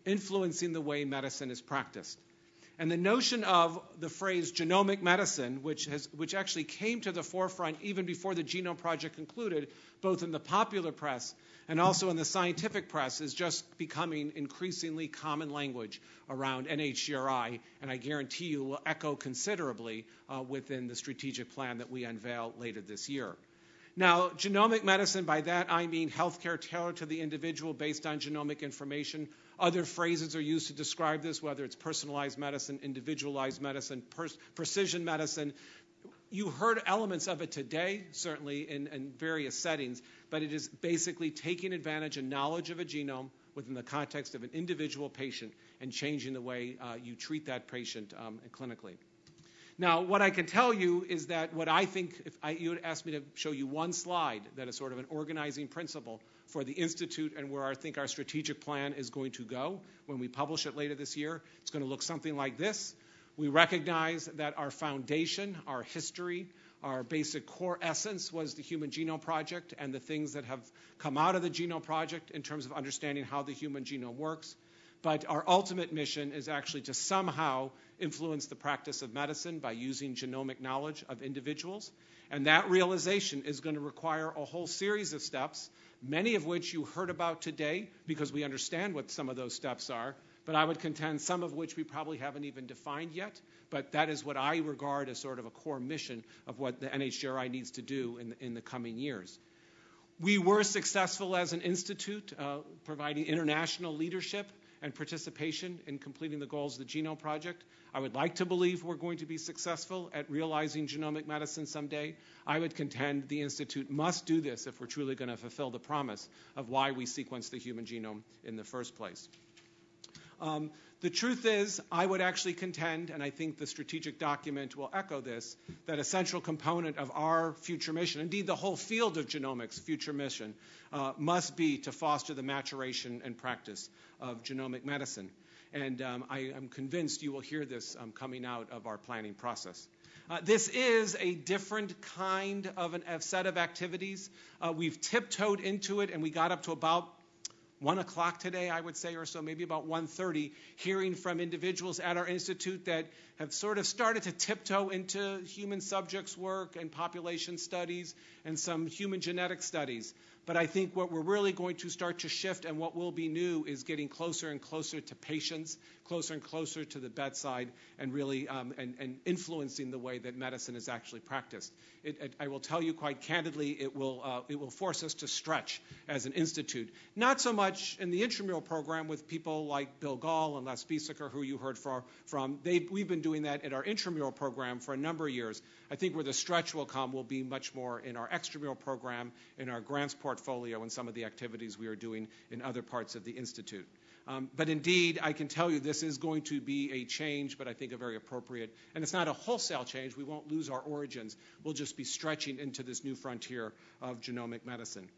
influencing the way medicine is practiced. And the notion of the phrase genomic medicine, which, has, which actually came to the forefront even before the Genome Project concluded, both in the popular press and also in the scientific press, is just becoming increasingly common language around NHGRI, and I guarantee you will echo considerably uh, within the strategic plan that we unveil later this year. Now, genomic medicine, by that I mean healthcare tailored to the individual based on genomic information. Other phrases are used to describe this, whether it's personalized medicine, individualized medicine, pers- precision medicine. You heard elements of it today, certainly in, in various settings, but it is basically taking advantage and knowledge of a genome within the context of an individual patient and changing the way uh, you treat that patient um, clinically. Now, what I can tell you is that what I think, if I, you would ask me to show you one slide that is sort of an organizing principle for the Institute and where I think our strategic plan is going to go when we publish it later this year, it's going to look something like this. We recognize that our foundation, our history, our basic core essence was the Human Genome Project and the things that have come out of the Genome Project in terms of understanding how the human genome works. But our ultimate mission is actually to somehow influence the practice of medicine by using genomic knowledge of individuals. And that realization is going to require a whole series of steps, many of which you heard about today because we understand what some of those steps are. But I would contend some of which we probably haven't even defined yet. But that is what I regard as sort of a core mission of what the NHGRI needs to do in, in the coming years. We were successful as an institute, uh, providing international leadership and participation in completing the goals of the Genome Project. I would like to believe we're going to be successful at realizing genomic medicine someday. I would contend the Institute must do this if we're truly going to fulfill the promise of why we sequence the human genome in the first place. Um, the truth is, I would actually contend, and I think the strategic document will echo this, that a central component of our future mission, indeed the whole field of genomics' future mission, uh, must be to foster the maturation and practice of genomic medicine. And um, I am convinced you will hear this um, coming out of our planning process. Uh, this is a different kind of a set of activities. Uh, we've tiptoed into it, and we got up to about one o'clock today, I would say, or so, maybe about 1.30, hearing from individuals at our institute that have sort of started to tiptoe into human subjects work and population studies and some human genetic studies. But I think what we're really going to start to shift and what will be new is getting closer and closer to patients, closer and closer to the bedside, and really um, and, and, influencing the way that medicine is actually practiced. It, it, I will tell you quite candidly, it will uh, it will force us to stretch as an institute. Not so much in the intramural program with people like Bill Gahl and Les Biesecker, who you heard from. we've been doing that in our intramural program for a number of years. I think where the stretch will come will be much more in our extramural program, in our grants portfolio, and some of the activities we are doing in other parts of the Institute. Um, but indeed, I can tell you this is going to be a change, but I think a very appropriate. And it's not a wholesale change. We won't lose our origins. We'll just be stretching into this new frontier of genomic medicine.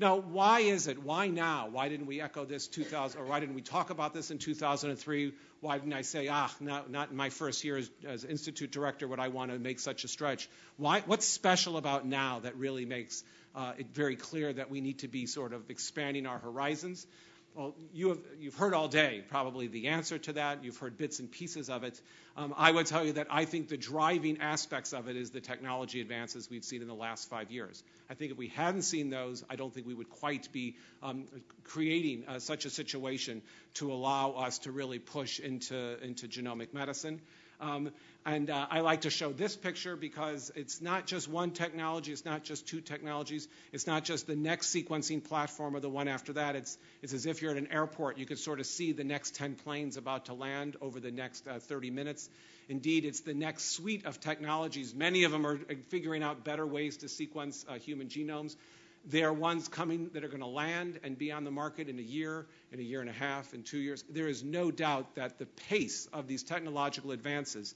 Now, why is it? Why now? Why didn't we echo this 2000, or why didn't we talk about this in 2003? Why didn't I say, ah, not, not in my first year as, as institute director would I want to make such a stretch? Why, what's special about now that really makes uh, it very clear that we need to be sort of expanding our horizons? Well, you have, you've heard all day probably the answer to that. You've heard bits and pieces of it. Um, I would tell you that I think the driving aspects of it is the technology advances we've seen in the last five years. I think if we hadn't seen those, I don't think we would quite be um, creating uh, such a situation to allow us to really push into, into genomic medicine. Um, and uh, I like to show this picture because it's not just one technology, it's not just two technologies, it's not just the next sequencing platform or the one after that. It's, it's as if you're at an airport. You could sort of see the next 10 planes about to land over the next uh, 30 minutes. Indeed, it's the next suite of technologies. Many of them are figuring out better ways to sequence uh, human genomes. There are ones coming that are going to land and be on the market in a year, in a year and a half, in two years. There is no doubt that the pace of these technological advances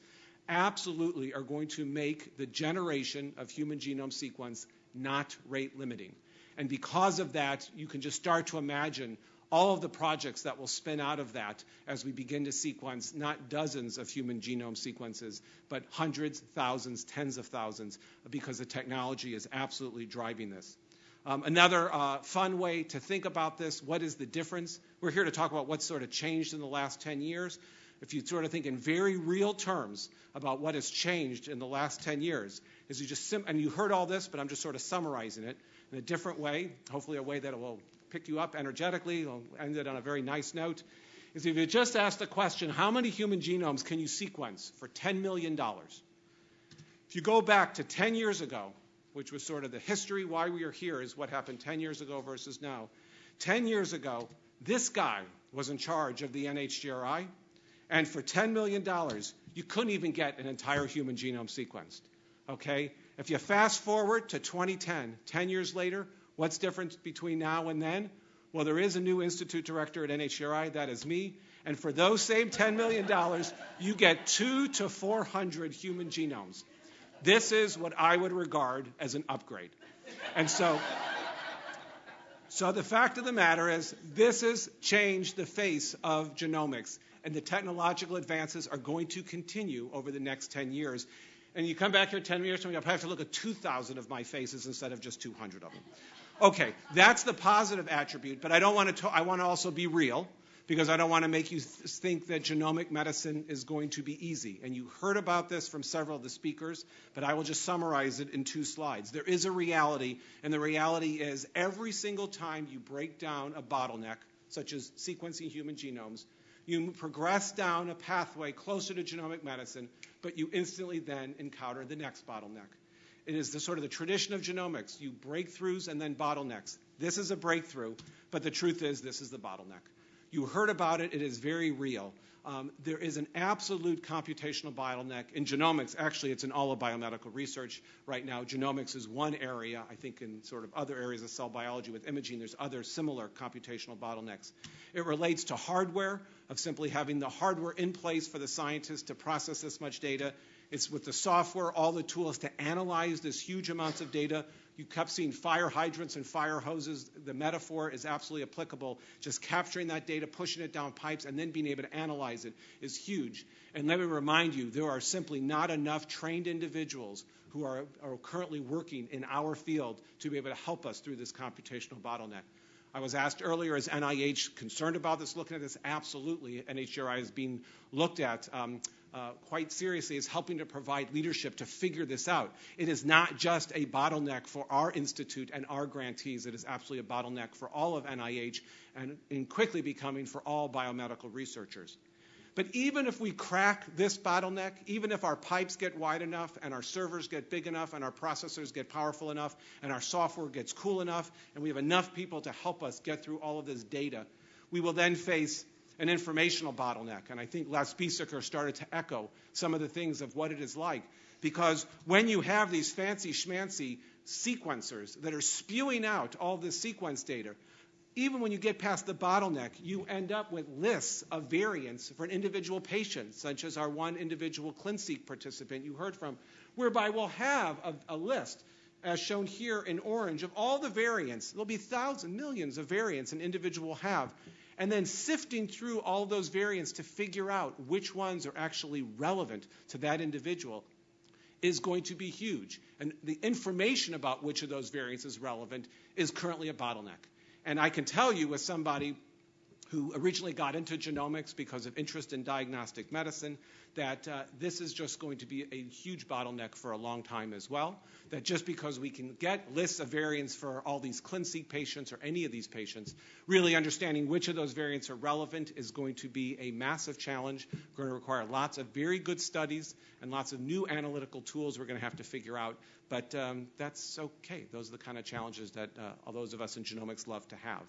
absolutely are going to make the generation of human genome sequence not rate limiting. And because of that, you can just start to imagine all of the projects that will spin out of that as we begin to sequence not dozens of human genome sequences, but hundreds, thousands, tens of thousands, because the technology is absolutely driving this. Um, another uh, fun way to think about this what is the difference? We're here to talk about what's sort of changed in the last 10 years. If you sort of think in very real terms about what has changed in the last 10 years, is you just, sim- and you heard all this, but I'm just sort of summarizing it in a different way, hopefully a way that will pick you up energetically, will end it on a very nice note, is if you just ask the question, how many human genomes can you sequence for $10 million? If you go back to 10 years ago, which was sort of the history why we are here is what happened 10 years ago versus now. 10 years ago, this guy was in charge of the NHGRI, and for $10 million, you couldn't even get an entire human genome sequenced. Okay? If you fast forward to 2010, 10 years later, what's different between now and then? Well, there is a new institute director at NHGRI, that is me, And for those same $10 million, you get two to 400 human genomes. This is what I would regard as an upgrade. And so, so the fact of the matter is, this has changed the face of genomics, and the technological advances are going to continue over the next 10 years. And you come back here 10 years from now, I have to look at 2,000 of my faces instead of just 200 of them. Okay, that's the positive attribute, but I don't want to. I want to also be real because I don't want to make you th- think that genomic medicine is going to be easy. And you heard about this from several of the speakers, but I will just summarize it in two slides. There is a reality, and the reality is every single time you break down a bottleneck, such as sequencing human genomes, you progress down a pathway closer to genomic medicine, but you instantly then encounter the next bottleneck. It is the sort of the tradition of genomics. You breakthroughs and then bottlenecks. This is a breakthrough, but the truth is this is the bottleneck. You heard about it. It is very real. Um, there is an absolute computational bottleneck in genomics. Actually, it's in all of biomedical research right now. Genomics is one area. I think in sort of other areas of cell biology with imaging, there's other similar computational bottlenecks. It relates to hardware, of simply having the hardware in place for the scientists to process this much data. It's with the software, all the tools to analyze this huge amounts of data. You kept seeing fire hydrants and fire hoses. The metaphor is absolutely applicable. Just capturing that data, pushing it down pipes, and then being able to analyze it is huge. And let me remind you, there are simply not enough trained individuals who are, are currently working in our field to be able to help us through this computational bottleneck. I was asked earlier, is NIH concerned about this, looking at this? Absolutely. NHGRI is being looked at um, uh, quite seriously is helping to provide leadership to figure this out. It is not just a bottleneck for our institute and our grantees. It is absolutely a bottleneck for all of NIH and, and quickly becoming for all biomedical researchers. But even if we crack this bottleneck, even if our pipes get wide enough and our servers get big enough and our processors get powerful enough and our software gets cool enough and we have enough people to help us get through all of this data, we will then face an informational bottleneck. And I think Les Biesecker started to echo some of the things of what it is like. Because when you have these fancy schmancy sequencers that are spewing out all this sequence data, even when you get past the bottleneck, you end up with lists of variants for an individual patient, such as our one individual ClinSeq participant you heard from, whereby we'll have a, a list, as shown here in orange, of all the variants. There'll be thousands, millions of variants an individual will have. And then sifting through all those variants to figure out which ones are actually relevant to that individual is going to be huge. And the information about which of those variants is relevant is currently a bottleneck. And I can tell you, as somebody who originally got into genomics because of interest in diagnostic medicine, that uh, this is just going to be a huge bottleneck for a long time as well. That just because we can get lists of variants for all these ClinSeq patients or any of these patients, really understanding which of those variants are relevant is going to be a massive challenge. We're going to require lots of very good studies and lots of new analytical tools we're going to have to figure out. But um, that's okay. Those are the kind of challenges that uh, all those of us in genomics love to have.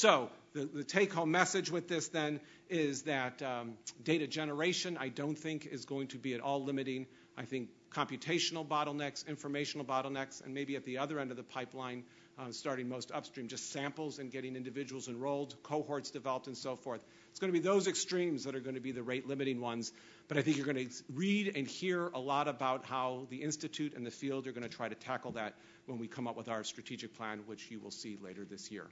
So the, the take-home message with this then is that um, data generation I don't think is going to be at all limiting. I think computational bottlenecks, informational bottlenecks, and maybe at the other end of the pipeline, uh, starting most upstream, just samples and getting individuals enrolled, cohorts developed, and so forth. It's going to be those extremes that are going to be the rate limiting ones. But I think you're going to read and hear a lot about how the Institute and the field are going to try to tackle that when we come up with our strategic plan, which you will see later this year.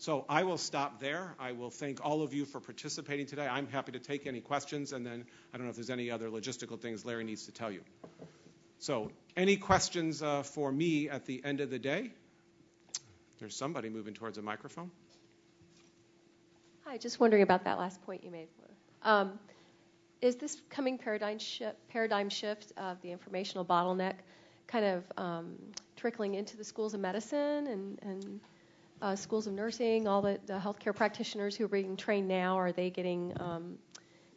So I will stop there. I will thank all of you for participating today. I'm happy to take any questions, and then I don't know if there's any other logistical things Larry needs to tell you. So any questions uh, for me at the end of the day? There's somebody moving towards a microphone. Hi, just wondering about that last point you made. Um, is this coming paradigm paradigm shift of the informational bottleneck kind of um, trickling into the schools of medicine and, and uh, schools of nursing, all the, the, healthcare practitioners who are being trained now, are they getting um,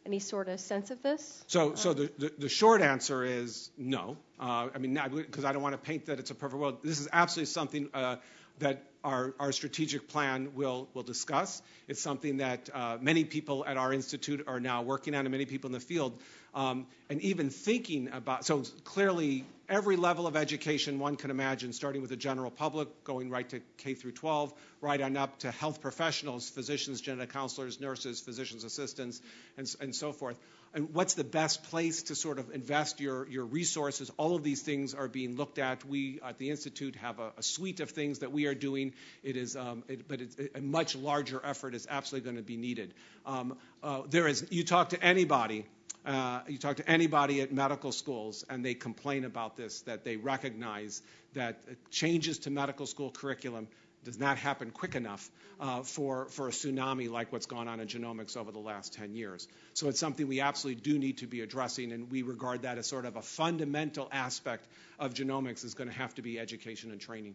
any sort of sense of this? So, so the, the, the short answer is no. Uh, I mean, because I don't want to paint that it's a perfect world. This is absolutely something uh, that our, our strategic plan will, will discuss. It's something that uh, many people at our institute are now working on, and many people in the field. Um, and even thinking about, so clearly, every level of education one can imagine, starting with the general public, going right to K through 12, right on up to health professionals, physicians, genetic counselors, nurses, physicians assistants, and, and so forth. And what's the best place to sort of invest your, your resources? All of these things are being looked at. We at the Institute have a, a suite of things that we are doing. It is, um, it, but it's, a much larger effort is absolutely going to be needed. Um, uh, there is, you talk to anybody uh, you talk to anybody at medical schools, and they complain about this, that they recognize that changes to medical school curriculum does not happen quick enough uh, for, for a tsunami like what's gone on in genomics over the last 10 years. So it's something we absolutely do need to be addressing, and we regard that as sort of a fundamental aspect of genomics is going to have to be education and training.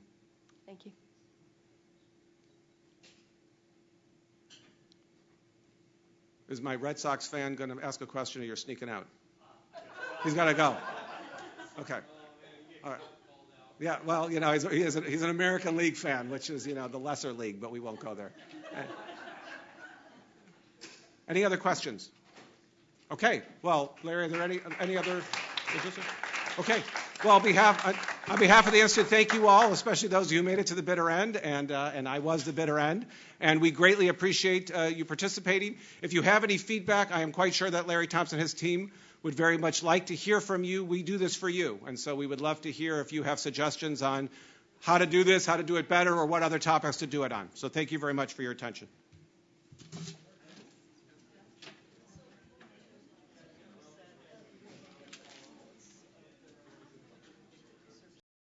Thank you. Is my Red Sox fan going to ask a question or you're sneaking out? He's got to go. Okay. All right. Yeah, well, you know, he's, he a, he's an American League fan, which is, you know, the lesser league, but we won't go there. Any other questions? Okay. Well, Larry, are there any, any other? Okay. Well, on behalf, on behalf of the Institute, thank you all, especially those who made it to the bitter end, and, uh, and I was the bitter end. And we greatly appreciate uh, you participating. If you have any feedback, I am quite sure that Larry Thompson and his team would very much like to hear from you. We do this for you, and so we would love to hear if you have suggestions on how to do this, how to do it better, or what other topics to do it on. So thank you very much for your attention.